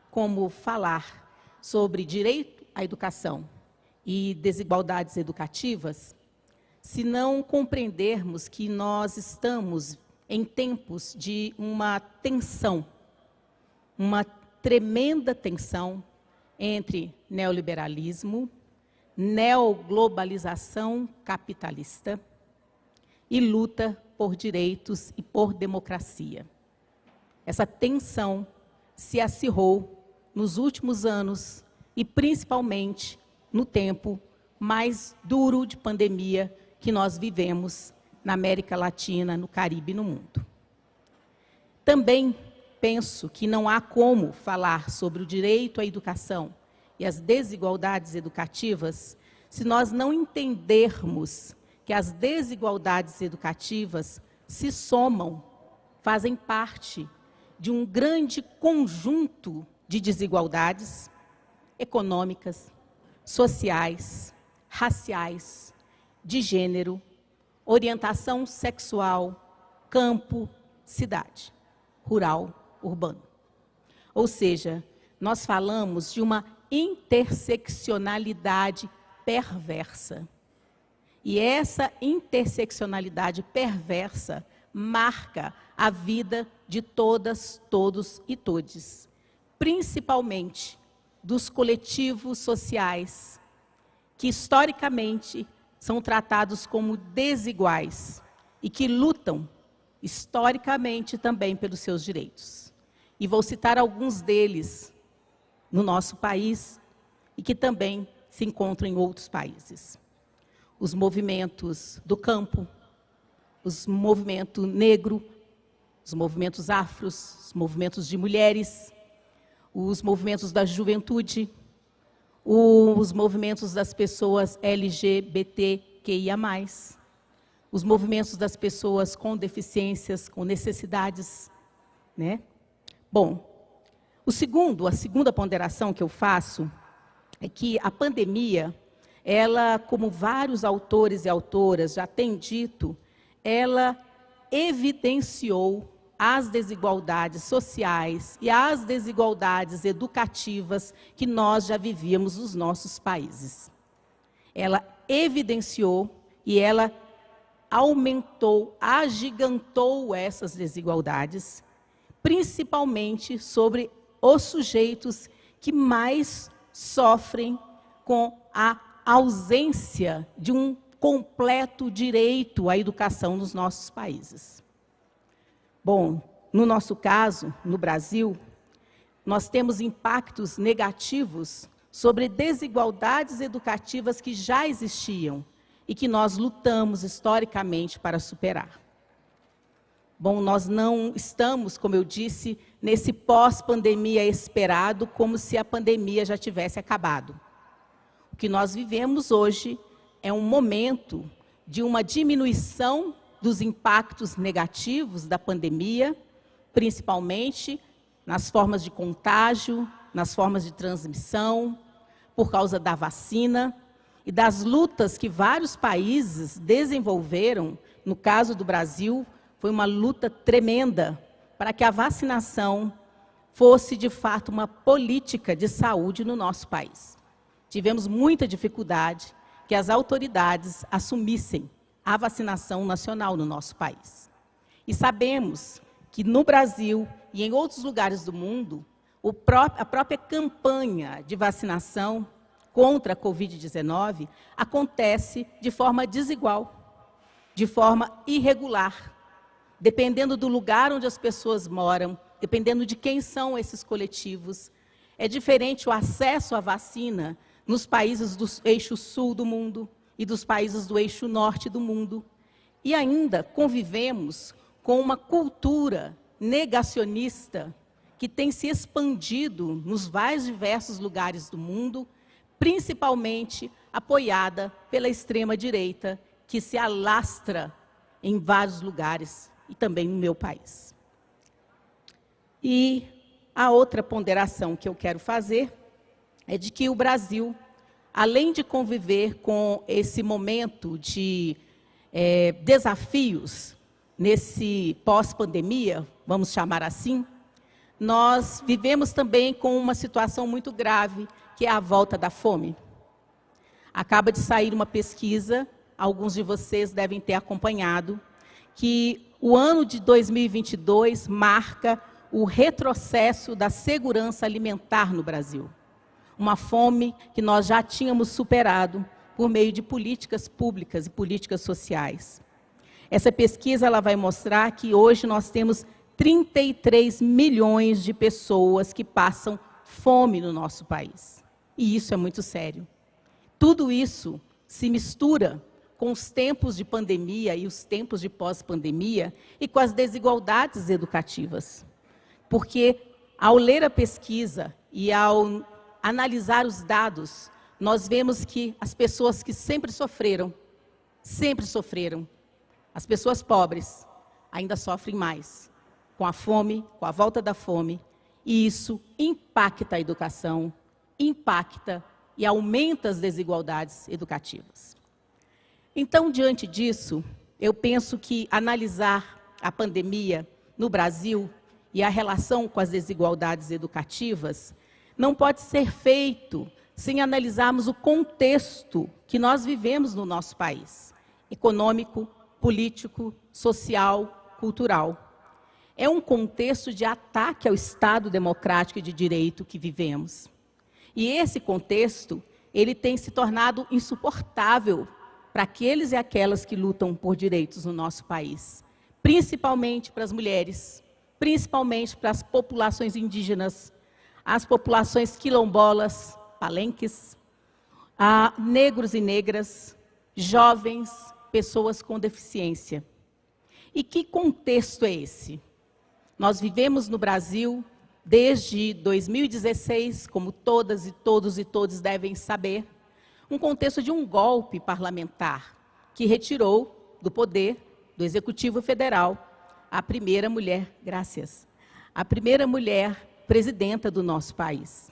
como falar sobre direito à educação e desigualdades educativas se não compreendermos que nós estamos em tempos de uma tensão, uma tremenda tensão entre neoliberalismo, neoglobalização capitalista e luta por direitos e por democracia. Essa tensão se acirrou nos últimos anos e principalmente no tempo mais duro de pandemia que nós vivemos na América Latina, no Caribe e no mundo. Também penso que não há como falar sobre o direito à educação e as desigualdades educativas se nós não entendermos que as desigualdades educativas se somam, fazem parte de um grande conjunto de desigualdades econômicas, sociais, raciais, de gênero, orientação sexual, campo, cidade, rural, urbano. Ou seja, nós falamos de uma interseccionalidade perversa. E essa interseccionalidade perversa marca a vida de todas, todos e todes, principalmente dos coletivos sociais que historicamente são tratados como desiguais e que lutam historicamente também pelos seus direitos. E vou citar alguns deles no nosso país e que também se encontram em outros países. Os movimentos do campo, os movimentos negro, os movimentos afros, os movimentos de mulheres, os movimentos da juventude, os movimentos das pessoas LGBTQIA+, os movimentos das pessoas com deficiências, com necessidades, né? Bom, o segundo, a segunda ponderação que eu faço é que a pandemia, ela, como vários autores e autoras já têm dito, ela evidenciou as desigualdades sociais e as desigualdades educativas que nós já vivíamos nos nossos países. Ela evidenciou e ela aumentou, agigantou essas desigualdades, principalmente sobre os sujeitos que mais sofrem com a ausência de um completo direito à educação nos nossos países. Bom, no nosso caso, no Brasil, nós temos impactos negativos sobre desigualdades educativas que já existiam e que nós lutamos historicamente para superar. Bom, nós não estamos, como eu disse, nesse pós-pandemia esperado, como se a pandemia já tivesse acabado. O que nós vivemos hoje é um momento de uma diminuição dos impactos negativos da pandemia, principalmente nas formas de contágio, nas formas de transmissão, por causa da vacina e das lutas que vários países desenvolveram. No caso do Brasil, foi uma luta tremenda para que a vacinação fosse, de fato, uma política de saúde no nosso país. Tivemos muita dificuldade que as autoridades assumissem a vacinação nacional no nosso país. E sabemos que no Brasil e em outros lugares do mundo, a própria campanha de vacinação contra a Covid-19 acontece de forma desigual, de forma irregular, dependendo do lugar onde as pessoas moram, dependendo de quem são esses coletivos. É diferente o acesso à vacina nos países do eixo sul do mundo, e dos países do eixo norte do mundo. E ainda convivemos com uma cultura negacionista que tem se expandido nos mais diversos lugares do mundo, principalmente apoiada pela extrema-direita, que se alastra em vários lugares e também no meu país. E a outra ponderação que eu quero fazer é de que o Brasil além de conviver com esse momento de é, desafios nesse pós-pandemia, vamos chamar assim, nós vivemos também com uma situação muito grave, que é a volta da fome. Acaba de sair uma pesquisa, alguns de vocês devem ter acompanhado, que o ano de 2022 marca o retrocesso da segurança alimentar no Brasil uma fome que nós já tínhamos superado por meio de políticas públicas e políticas sociais. Essa pesquisa ela vai mostrar que hoje nós temos 33 milhões de pessoas que passam fome no nosso país. E isso é muito sério. Tudo isso se mistura com os tempos de pandemia e os tempos de pós-pandemia e com as desigualdades educativas. Porque, ao ler a pesquisa e ao analisar os dados, nós vemos que as pessoas que sempre sofreram, sempre sofreram, as pessoas pobres ainda sofrem mais com a fome, com a volta da fome, e isso impacta a educação, impacta e aumenta as desigualdades educativas. Então, diante disso, eu penso que analisar a pandemia no Brasil e a relação com as desigualdades educativas não pode ser feito sem analisarmos o contexto que nós vivemos no nosso país, econômico, político, social, cultural. É um contexto de ataque ao Estado democrático e de direito que vivemos. E esse contexto, ele tem se tornado insuportável para aqueles e aquelas que lutam por direitos no nosso país, principalmente para as mulheres, principalmente para as populações indígenas, as populações quilombolas, palenques, a negros e negras, jovens, pessoas com deficiência. E que contexto é esse? Nós vivemos no Brasil desde 2016, como todas e todos e todos devem saber, um contexto de um golpe parlamentar que retirou do poder do Executivo Federal a primeira mulher, graças, a primeira mulher presidenta do nosso país.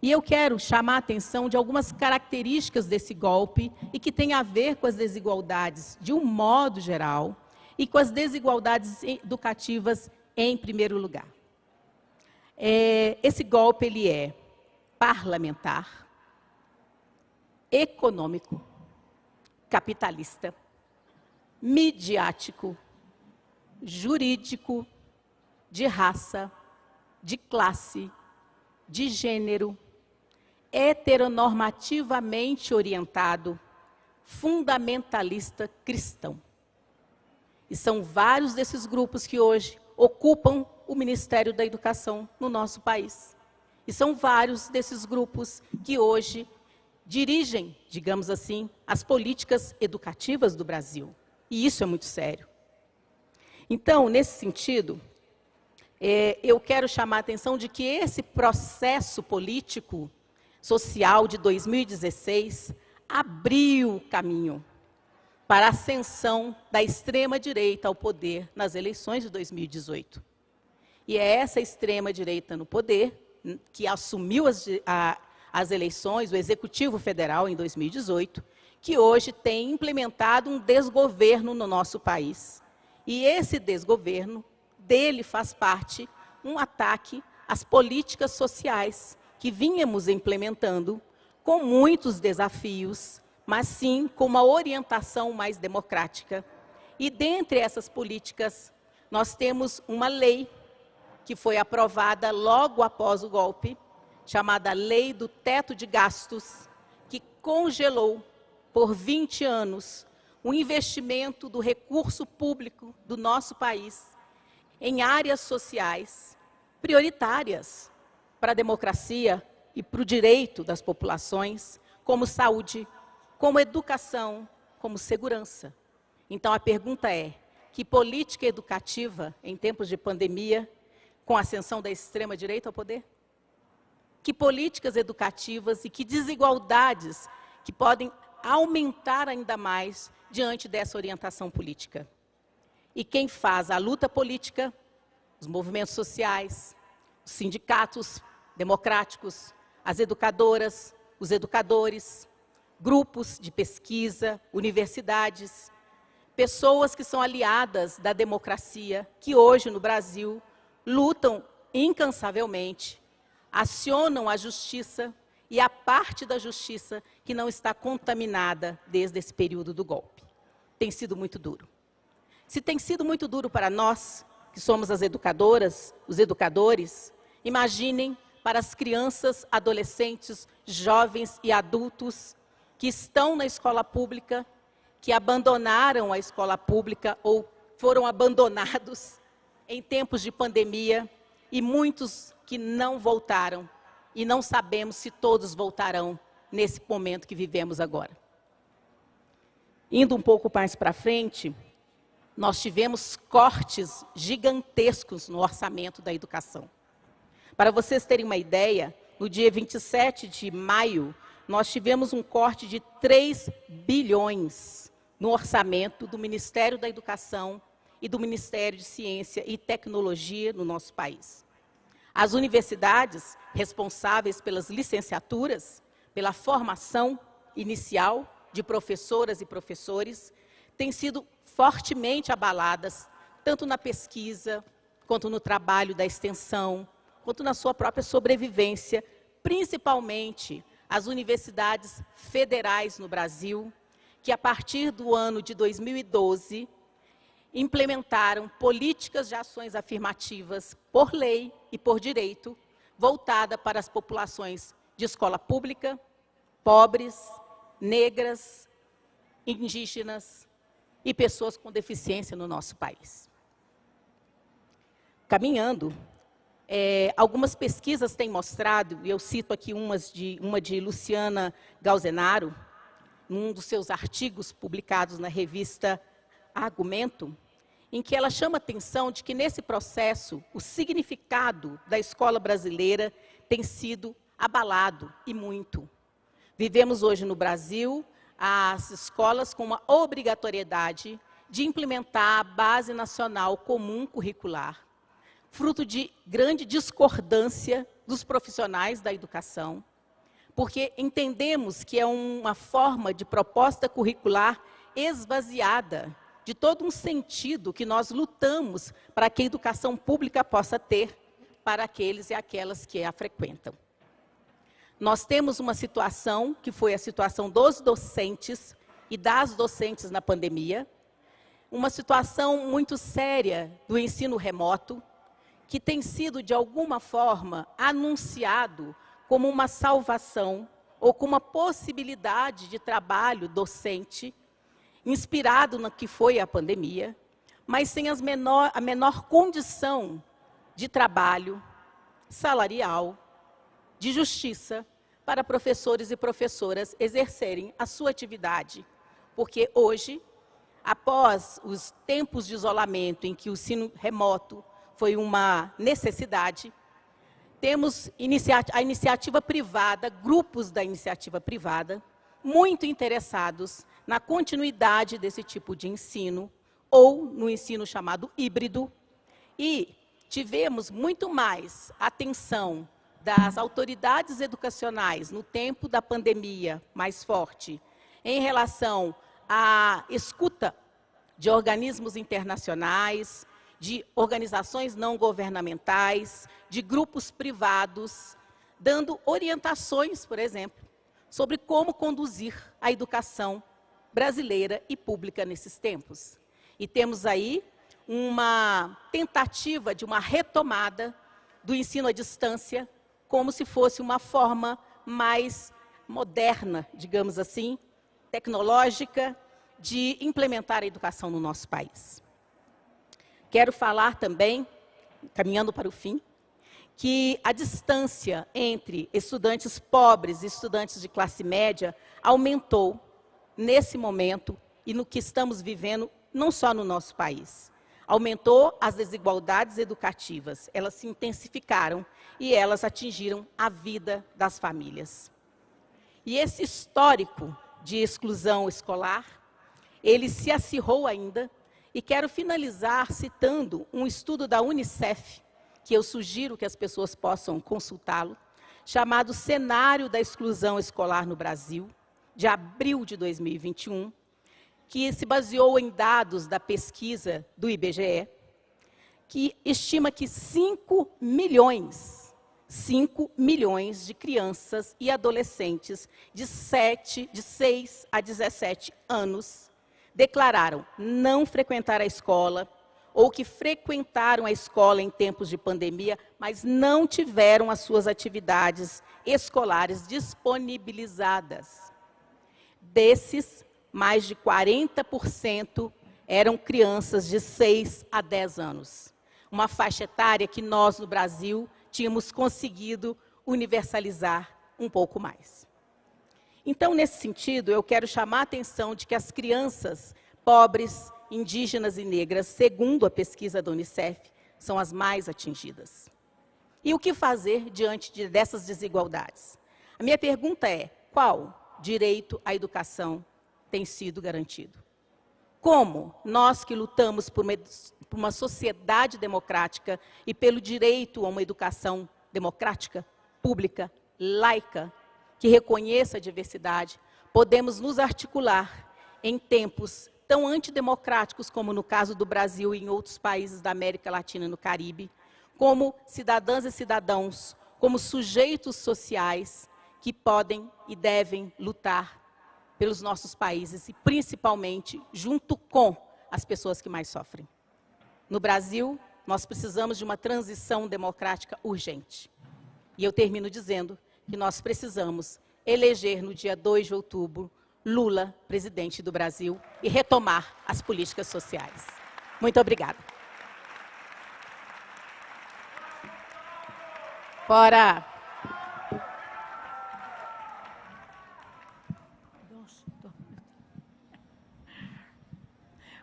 E eu quero chamar a atenção de algumas características desse golpe e que tem a ver com as desigualdades de um modo geral e com as desigualdades educativas em primeiro lugar. É, esse golpe ele é parlamentar, econômico, capitalista, midiático, jurídico, de raça, de classe, de gênero, heteronormativamente orientado, fundamentalista cristão. E são vários desses grupos que hoje ocupam o Ministério da Educação no nosso país. E são vários desses grupos que hoje dirigem, digamos assim, as políticas educativas do Brasil. E isso é muito sério. Então, nesse sentido, é, eu quero chamar a atenção de que esse processo político, social de 2016, abriu caminho para a ascensão da extrema-direita ao poder nas eleições de 2018. E é essa extrema-direita no poder, que assumiu as, a, as eleições, o Executivo Federal, em 2018, que hoje tem implementado um desgoverno no nosso país. E esse desgoverno dele faz parte um ataque às políticas sociais que vínhamos implementando com muitos desafios, mas sim com uma orientação mais democrática. E dentre essas políticas, nós temos uma lei que foi aprovada logo após o golpe, chamada Lei do Teto de Gastos, que congelou por 20 anos o investimento do recurso público do nosso país em áreas sociais prioritárias para a democracia e para o direito das populações, como saúde, como educação, como segurança. Então a pergunta é: que política educativa em tempos de pandemia, com a ascensão da extrema direita ao poder? Que políticas educativas e que desigualdades que podem aumentar ainda mais diante dessa orientação política? E quem faz a luta política, os movimentos sociais, os sindicatos democráticos, as educadoras, os educadores, grupos de pesquisa, universidades, pessoas que são aliadas da democracia, que hoje no Brasil lutam incansavelmente, acionam a justiça e a parte da justiça que não está contaminada desde esse período do golpe. Tem sido muito duro. Se tem sido muito duro para nós, que somos as educadoras, os educadores, imaginem para as crianças, adolescentes, jovens e adultos que estão na escola pública, que abandonaram a escola pública ou foram abandonados em tempos de pandemia e muitos que não voltaram e não sabemos se todos voltarão nesse momento que vivemos agora. Indo um pouco mais para frente, nós tivemos cortes gigantescos no orçamento da educação. Para vocês terem uma ideia, no dia 27 de maio, nós tivemos um corte de 3 bilhões no orçamento do Ministério da Educação e do Ministério de Ciência e Tecnologia no nosso país. As universidades responsáveis pelas licenciaturas, pela formação inicial de professoras e professores, têm sido fortemente abaladas, tanto na pesquisa, quanto no trabalho da extensão, quanto na sua própria sobrevivência, principalmente as universidades federais no Brasil, que a partir do ano de 2012 implementaram políticas de ações afirmativas por lei e por direito, voltada para as populações de escola pública, pobres, negras, indígenas, e pessoas com deficiência no nosso país. Caminhando, É, algumas pesquisas têm mostrado, e eu cito aqui umas de, uma de Luciana Galzenaro, num dos seus artigos publicados na revista Argumento, em que ela chama atenção de que nesse processo o significado da escola brasileira tem sido abalado e muito. Vivemos hoje no Brasil as escolas com uma obrigatoriedade de implementar a Base Nacional Comum Curricular, fruto de grande discordância dos profissionais da educação, porque entendemos que é uma forma de proposta curricular esvaziada de todo um sentido que nós lutamos para que a educação pública possa ter para aqueles e aquelas que a frequentam. Nós temos uma situação, que foi a situação dos docentes e das docentes na pandemia, uma situação muito séria do ensino remoto, que tem sido, de alguma forma, anunciado como uma salvação ou como uma possibilidade de trabalho docente, inspirado no que foi a pandemia, mas sem menor, a menor condição de trabalho salarial, de justiça, para professores e professoras exercerem a sua atividade. Porque hoje após os tempos de isolamento em que o ensino remoto foi uma necessidade, temos a iniciativa privada, grupos da iniciativa privada, muito interessados na continuidade desse tipo de ensino, ou no ensino chamado híbrido, e tivemos muito mais atenção das autoridades educacionais no tempo da pandemia mais forte, em relação a escuta de organismos internacionais, de organizações não governamentais, de grupos privados, dando orientações, por exemplo, sobre como conduzir a educação brasileira e pública nesses tempos. E temos aí uma tentativa de uma retomada do ensino à distância, como se fosse uma forma mais moderna, digamos assim, tecnológica de implementar a educação no nosso país. Quero falar também, caminhando para o fim, que a distância entre estudantes pobres e estudantes de classe média aumentou nesse momento e no que estamos vivendo, não só no nosso país. Aumentou as desigualdades educativas, elas se intensificaram e elas atingiram a vida das famílias. E esse histórico de exclusão escolar, ele se acirrou ainda, e quero finalizar citando um estudo da Unicef, que eu sugiro que as pessoas possam consultá-lo, chamado Cenário da Exclusão Escolar no Brasil, de abril de 2021, que se baseou em dados da pesquisa do IBGE, que estima que 5 milhões 5 milhões de crianças e adolescentes de, 7, de 6 a 17 anos declararam não frequentar a escola ou que frequentaram a escola em tempos de pandemia, mas não tiveram as suas atividades escolares disponibilizadas. Desses, mais de 40% eram crianças de 6 a 10 anos. Uma faixa etária que nós, no Brasil, tínhamos conseguido universalizar um pouco mais. Então, nesse sentido, eu quero chamar a atenção de que as crianças pobres, indígenas e negras, segundo a pesquisa da Unicef, são as mais atingidas. E o que fazer diante de, dessas desigualdades? A minha pergunta é, qual direito à educação tem sido garantido? Como nós que lutamos por uma, por uma sociedade democrática e pelo direito a uma educação democrática, pública, laica, que reconheça a diversidade, podemos nos articular em tempos tão antidemocráticos como no caso do Brasil e em outros países da América Latina e no Caribe, como cidadãs e cidadãos, como sujeitos sociais que podem e devem lutar pelos nossos países e principalmente junto com as pessoas que mais sofrem. No Brasil, nós precisamos de uma transição democrática urgente. E eu termino dizendo que nós precisamos eleger no dia 2 de outubro Lula presidente do Brasil e retomar as políticas sociais. Muito obrigada. Fora!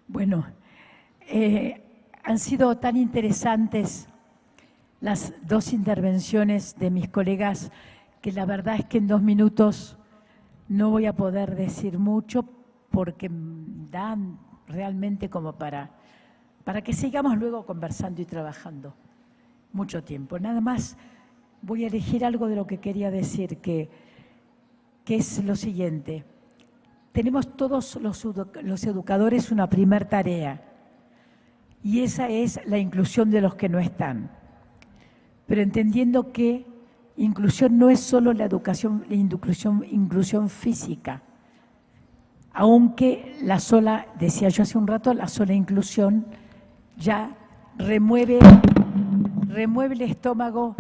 Bueno, eh, han sido tan interesantes las dos intervenciones de mis colegas que la verdad es que en dos minutos no voy a poder decir mucho porque dan realmente como para, para que sigamos luego conversando y trabajando mucho tiempo. Nada más voy a elegir algo de lo que quería decir, que, que es lo siguiente. Tenemos todos los, educadores una primer tarea y esa es la inclusión de los que no están. Pero entendiendo que inclusión no es solo la educación, la inclusión, inclusión física, aunque la sola, decía yo hace un rato, la sola inclusión ya remueve, remueve el estómago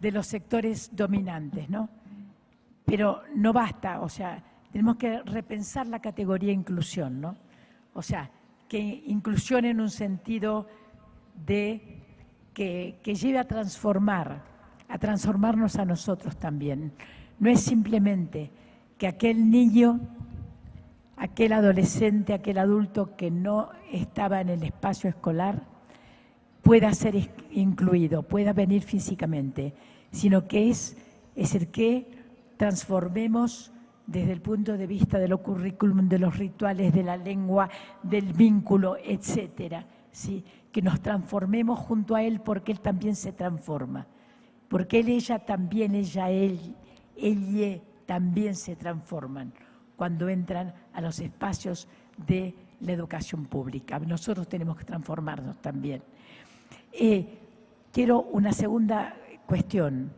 de los sectores dominantes, ¿no? Pero no basta, o sea, tenemos que repensar la categoría inclusión, ¿no? O sea, que inclusión en un sentido de que, lleve a transformar, a transformarnos a nosotros también. No es simplemente que aquel niño, aquel adolescente, aquel adulto que no estaba en el espacio escolar pueda ser incluido, pueda venir físicamente, sino que es, es el que transformemos desde el punto de vista de lo currículum, de los rituales, de la lengua, del vínculo, etcétera. ¿sí? Que nos transformemos junto a Él porque Él también se transforma. Porque Él, ella también, ella, Él, ella también se transforman cuando entran a los espacios de la educación pública. Nosotros tenemos que transformarnos también. Eh, quiero una segunda cuestión,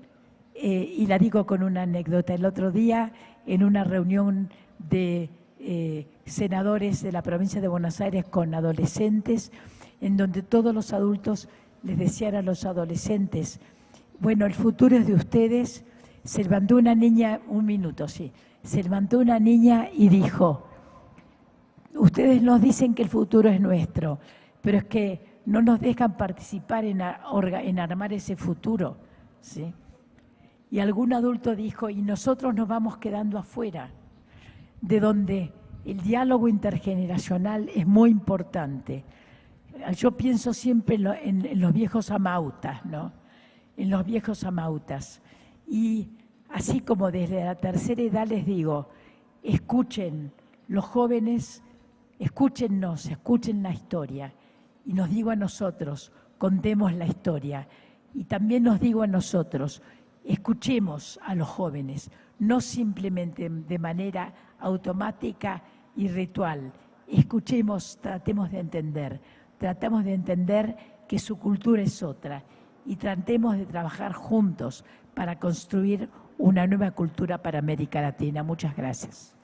eh, y la digo con una anécdota. El otro día en una reunión de eh, senadores de la provincia de Buenos Aires con adolescentes, en donde todos los adultos les decían a los adolescentes, bueno, el futuro es de ustedes. Se levantó una niña, un minuto, sí, se levantó una niña y dijo, ustedes nos dicen que el futuro es nuestro, pero es que no nos dejan participar en, en armar ese futuro. ¿sí? Y algún adulto dijo, y nosotros nos vamos quedando afuera, de donde el diálogo intergeneracional es muy importante. Yo pienso siempre en, los viejos amautas, ¿no? En los viejos amautas. Y así como desde la tercera edad les digo, escuchen, los jóvenes, escúchennos, escuchen la historia. Y nos digo a nosotros, contemos la historia. Y también nos digo a nosotros, Escuchemos a los jóvenes, no simplemente de manera automática y ritual. Escuchemos, tratemos de entender, tratemos de entender que su cultura es otra y tratemos de trabajar juntos para construir una nueva cultura para América Latina. Muchas gracias.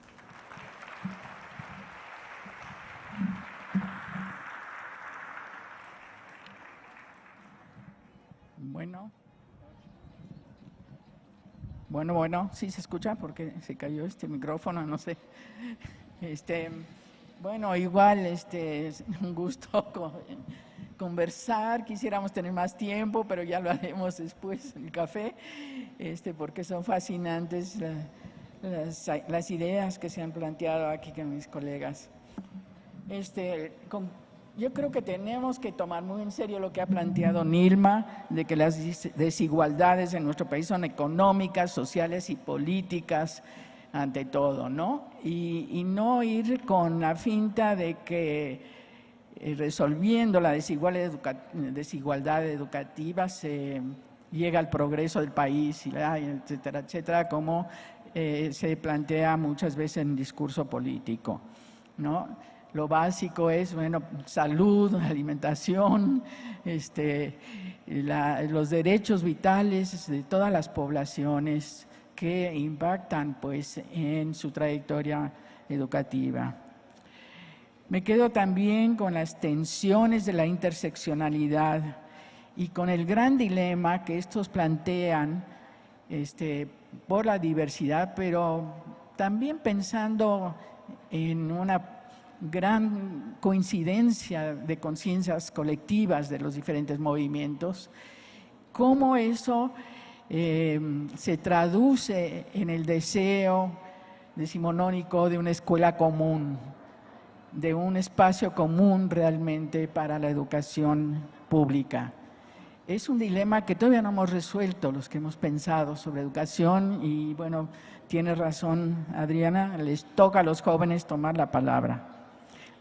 Bueno. Bueno, bueno, sí se escucha porque se cayó este micrófono, no sé. Este, bueno, igual, este, es un gusto conversar, quisiéramos tener más tiempo, pero ya lo haremos después, el café, este, porque son fascinantes las, las, ideas que se han planteado aquí con mis colegas. Este, con, yo creo que tenemos que tomar muy en serio lo que ha planteado Nilma, de que las desigualdades en nuestro país son económicas, sociales y políticas, ante todo, ¿no? Y, no ir con la finta de que eh, resolviendo la desigualdad, educativa se llega al progreso del país, etcétera, etcétera, como eh, se plantea muchas veces en discurso político, ¿no? Lo básico es, bueno, salud, alimentación, este, los derechos vitales de todas las poblaciones que impactan pues, en su trayectoria educativa. Me quedo también con las tensiones de la interseccionalidad y con el gran dilema que estos plantean este, por la diversidad, pero también pensando en una gran coincidencia de conciencias colectivas de los diferentes movimientos, cómo eso eh, se traduce en el deseo decimonónico de una escuela común, de un espacio común realmente para la educación pública. Es un dilema que todavía no hemos resuelto los que hemos pensado sobre educación y bueno, tiene razón Adriana, les toca a los jóvenes tomar la palabra.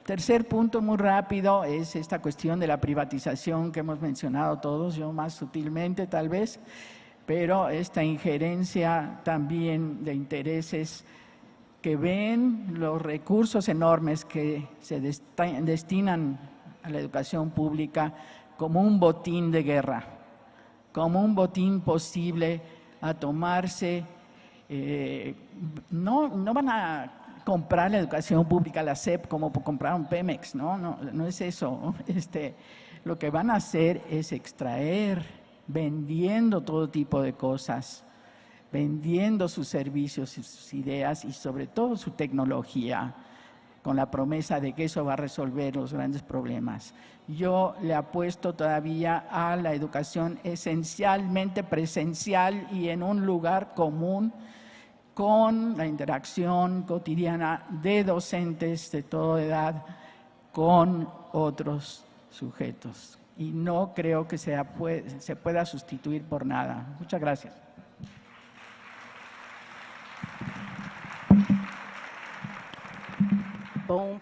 Tercer punto muy rápido es esta cuestión de la privatización que hemos mencionado todos, yo más sutilmente tal vez, pero esta injerencia también de intereses que ven los recursos enormes que se destinan a la educación pública como un botín de guerra, como un botín posible a tomarse. Eh, no, no van a comprar la educación pública, la SEP, como compraron Pemex, no, no, no es eso. Este, lo que van a hacer es extraer, vendiendo todo tipo de cosas, vendiendo sus servicios, sus ideas y sobre todo su tecnología, con la promesa de que eso va a resolver los grandes problemas. Yo le apuesto todavía a la educación esencialmente presencial y en un lugar común con la interacción cotidiana de docentes de toda edad con otros sujetos. Y no creo que se pueda sustituir por nada. Muchas gracias.
Bom,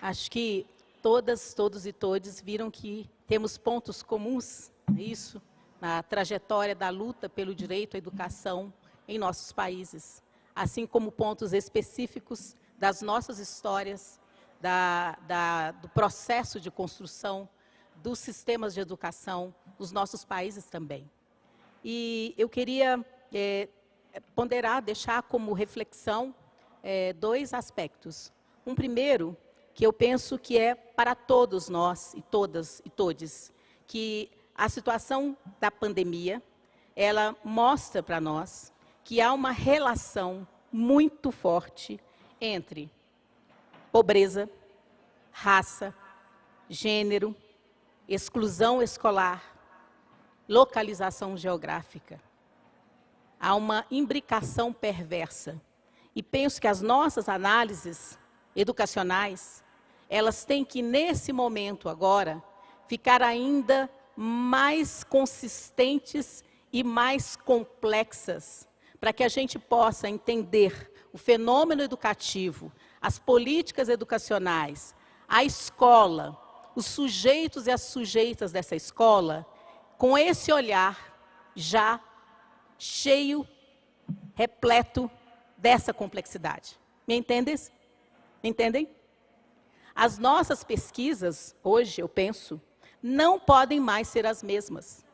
acho que todas, todos e todes viram que temos pontos comuns, é isso, na trajetória da luta pelo direito à educação em nossos países, assim como pontos específicos das nossas histórias, da, da, do processo de construção dos sistemas de educação dos nossos países também. E eu queria é, ponderar, deixar como reflexão é, dois aspectos. Um primeiro, que eu penso que é para todos nós e todas e todes, que a situação da pandemia, ela mostra para nós que há uma relação muito forte entre pobreza, raça, gênero, exclusão escolar, localização geográfica. Há uma imbricação perversa. E penso que as nossas análises educacionais, elas têm que, nesse momento agora, ficar ainda mais consistentes e mais complexas, para que a gente possa entender o fenômeno educativo, as políticas educacionais, a escola, os sujeitos e as sujeitas dessa escola, com esse olhar já cheio, repleto dessa complexidade. Me entendes? Entendem? As nossas pesquisas, hoje, eu penso, não podem mais ser as mesmas.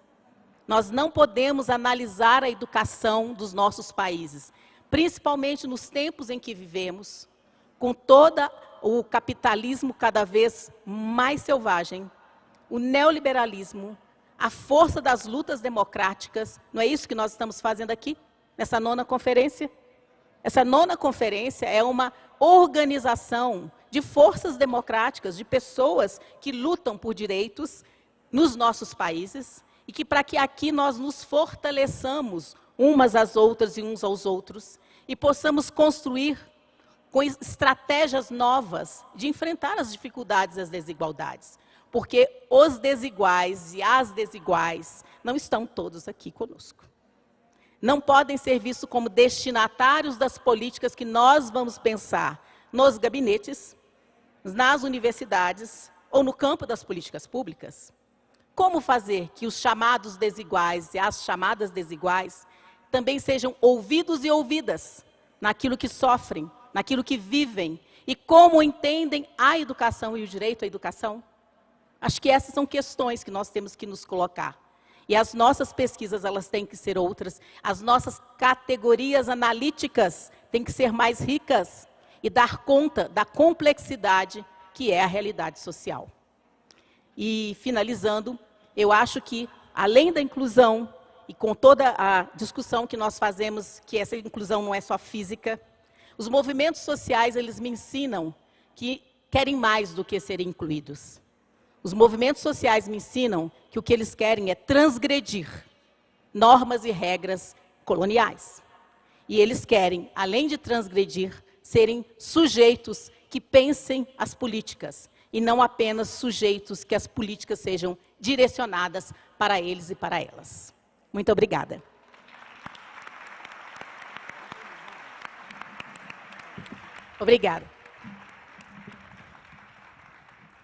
Nós não podemos analisar a educação dos nossos países, principalmente nos tempos em que vivemos, com todo o capitalismo cada vez mais selvagem, o neoliberalismo, a força das lutas democráticas, não é isso que nós estamos fazendo aqui, nessa nona conferência? Essa nona conferência é uma organização de forças democráticas, de pessoas que lutam por direitos nos nossos países e que para que aqui nós nos fortaleçamos umas às outras e uns aos outros e possamos construir com estratégias novas de enfrentar as dificuldades e as desigualdades. Porque os desiguais e as desiguais não estão todos aqui conosco não podem ser vistos como destinatários das políticas que nós vamos pensar nos gabinetes, nas universidades ou no campo das políticas públicas. Como fazer que os chamados desiguais e as chamadas desiguais também sejam ouvidos e ouvidas naquilo que sofrem, naquilo que vivem e como entendem a educação e o direito à educação? Acho que essas são questões que nós temos que nos colocar. E as nossas pesquisas, elas têm que ser outras. As nossas categorias analíticas têm que ser mais ricas e dar conta da complexidade que é a realidade social. E, finalizando, eu acho que, além da inclusão, e com toda a discussão que nós fazemos, que essa inclusão não é só física, os movimentos sociais, eles me ensinam que querem mais do que serem incluídos. Os movimentos sociais me ensinam que o que eles querem é transgredir, normas e regras coloniais. E eles querem, além de transgredir, serem sujeitos que pensem as políticas e não apenas sujeitos que as políticas sejam direcionadas para eles e para elas. Muito obrigada. Obrigada.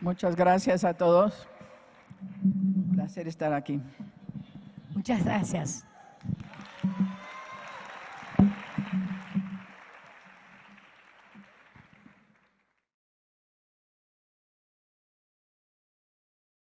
Muchas gracias a todos. Un placer estar aquí.
Muchas gracias.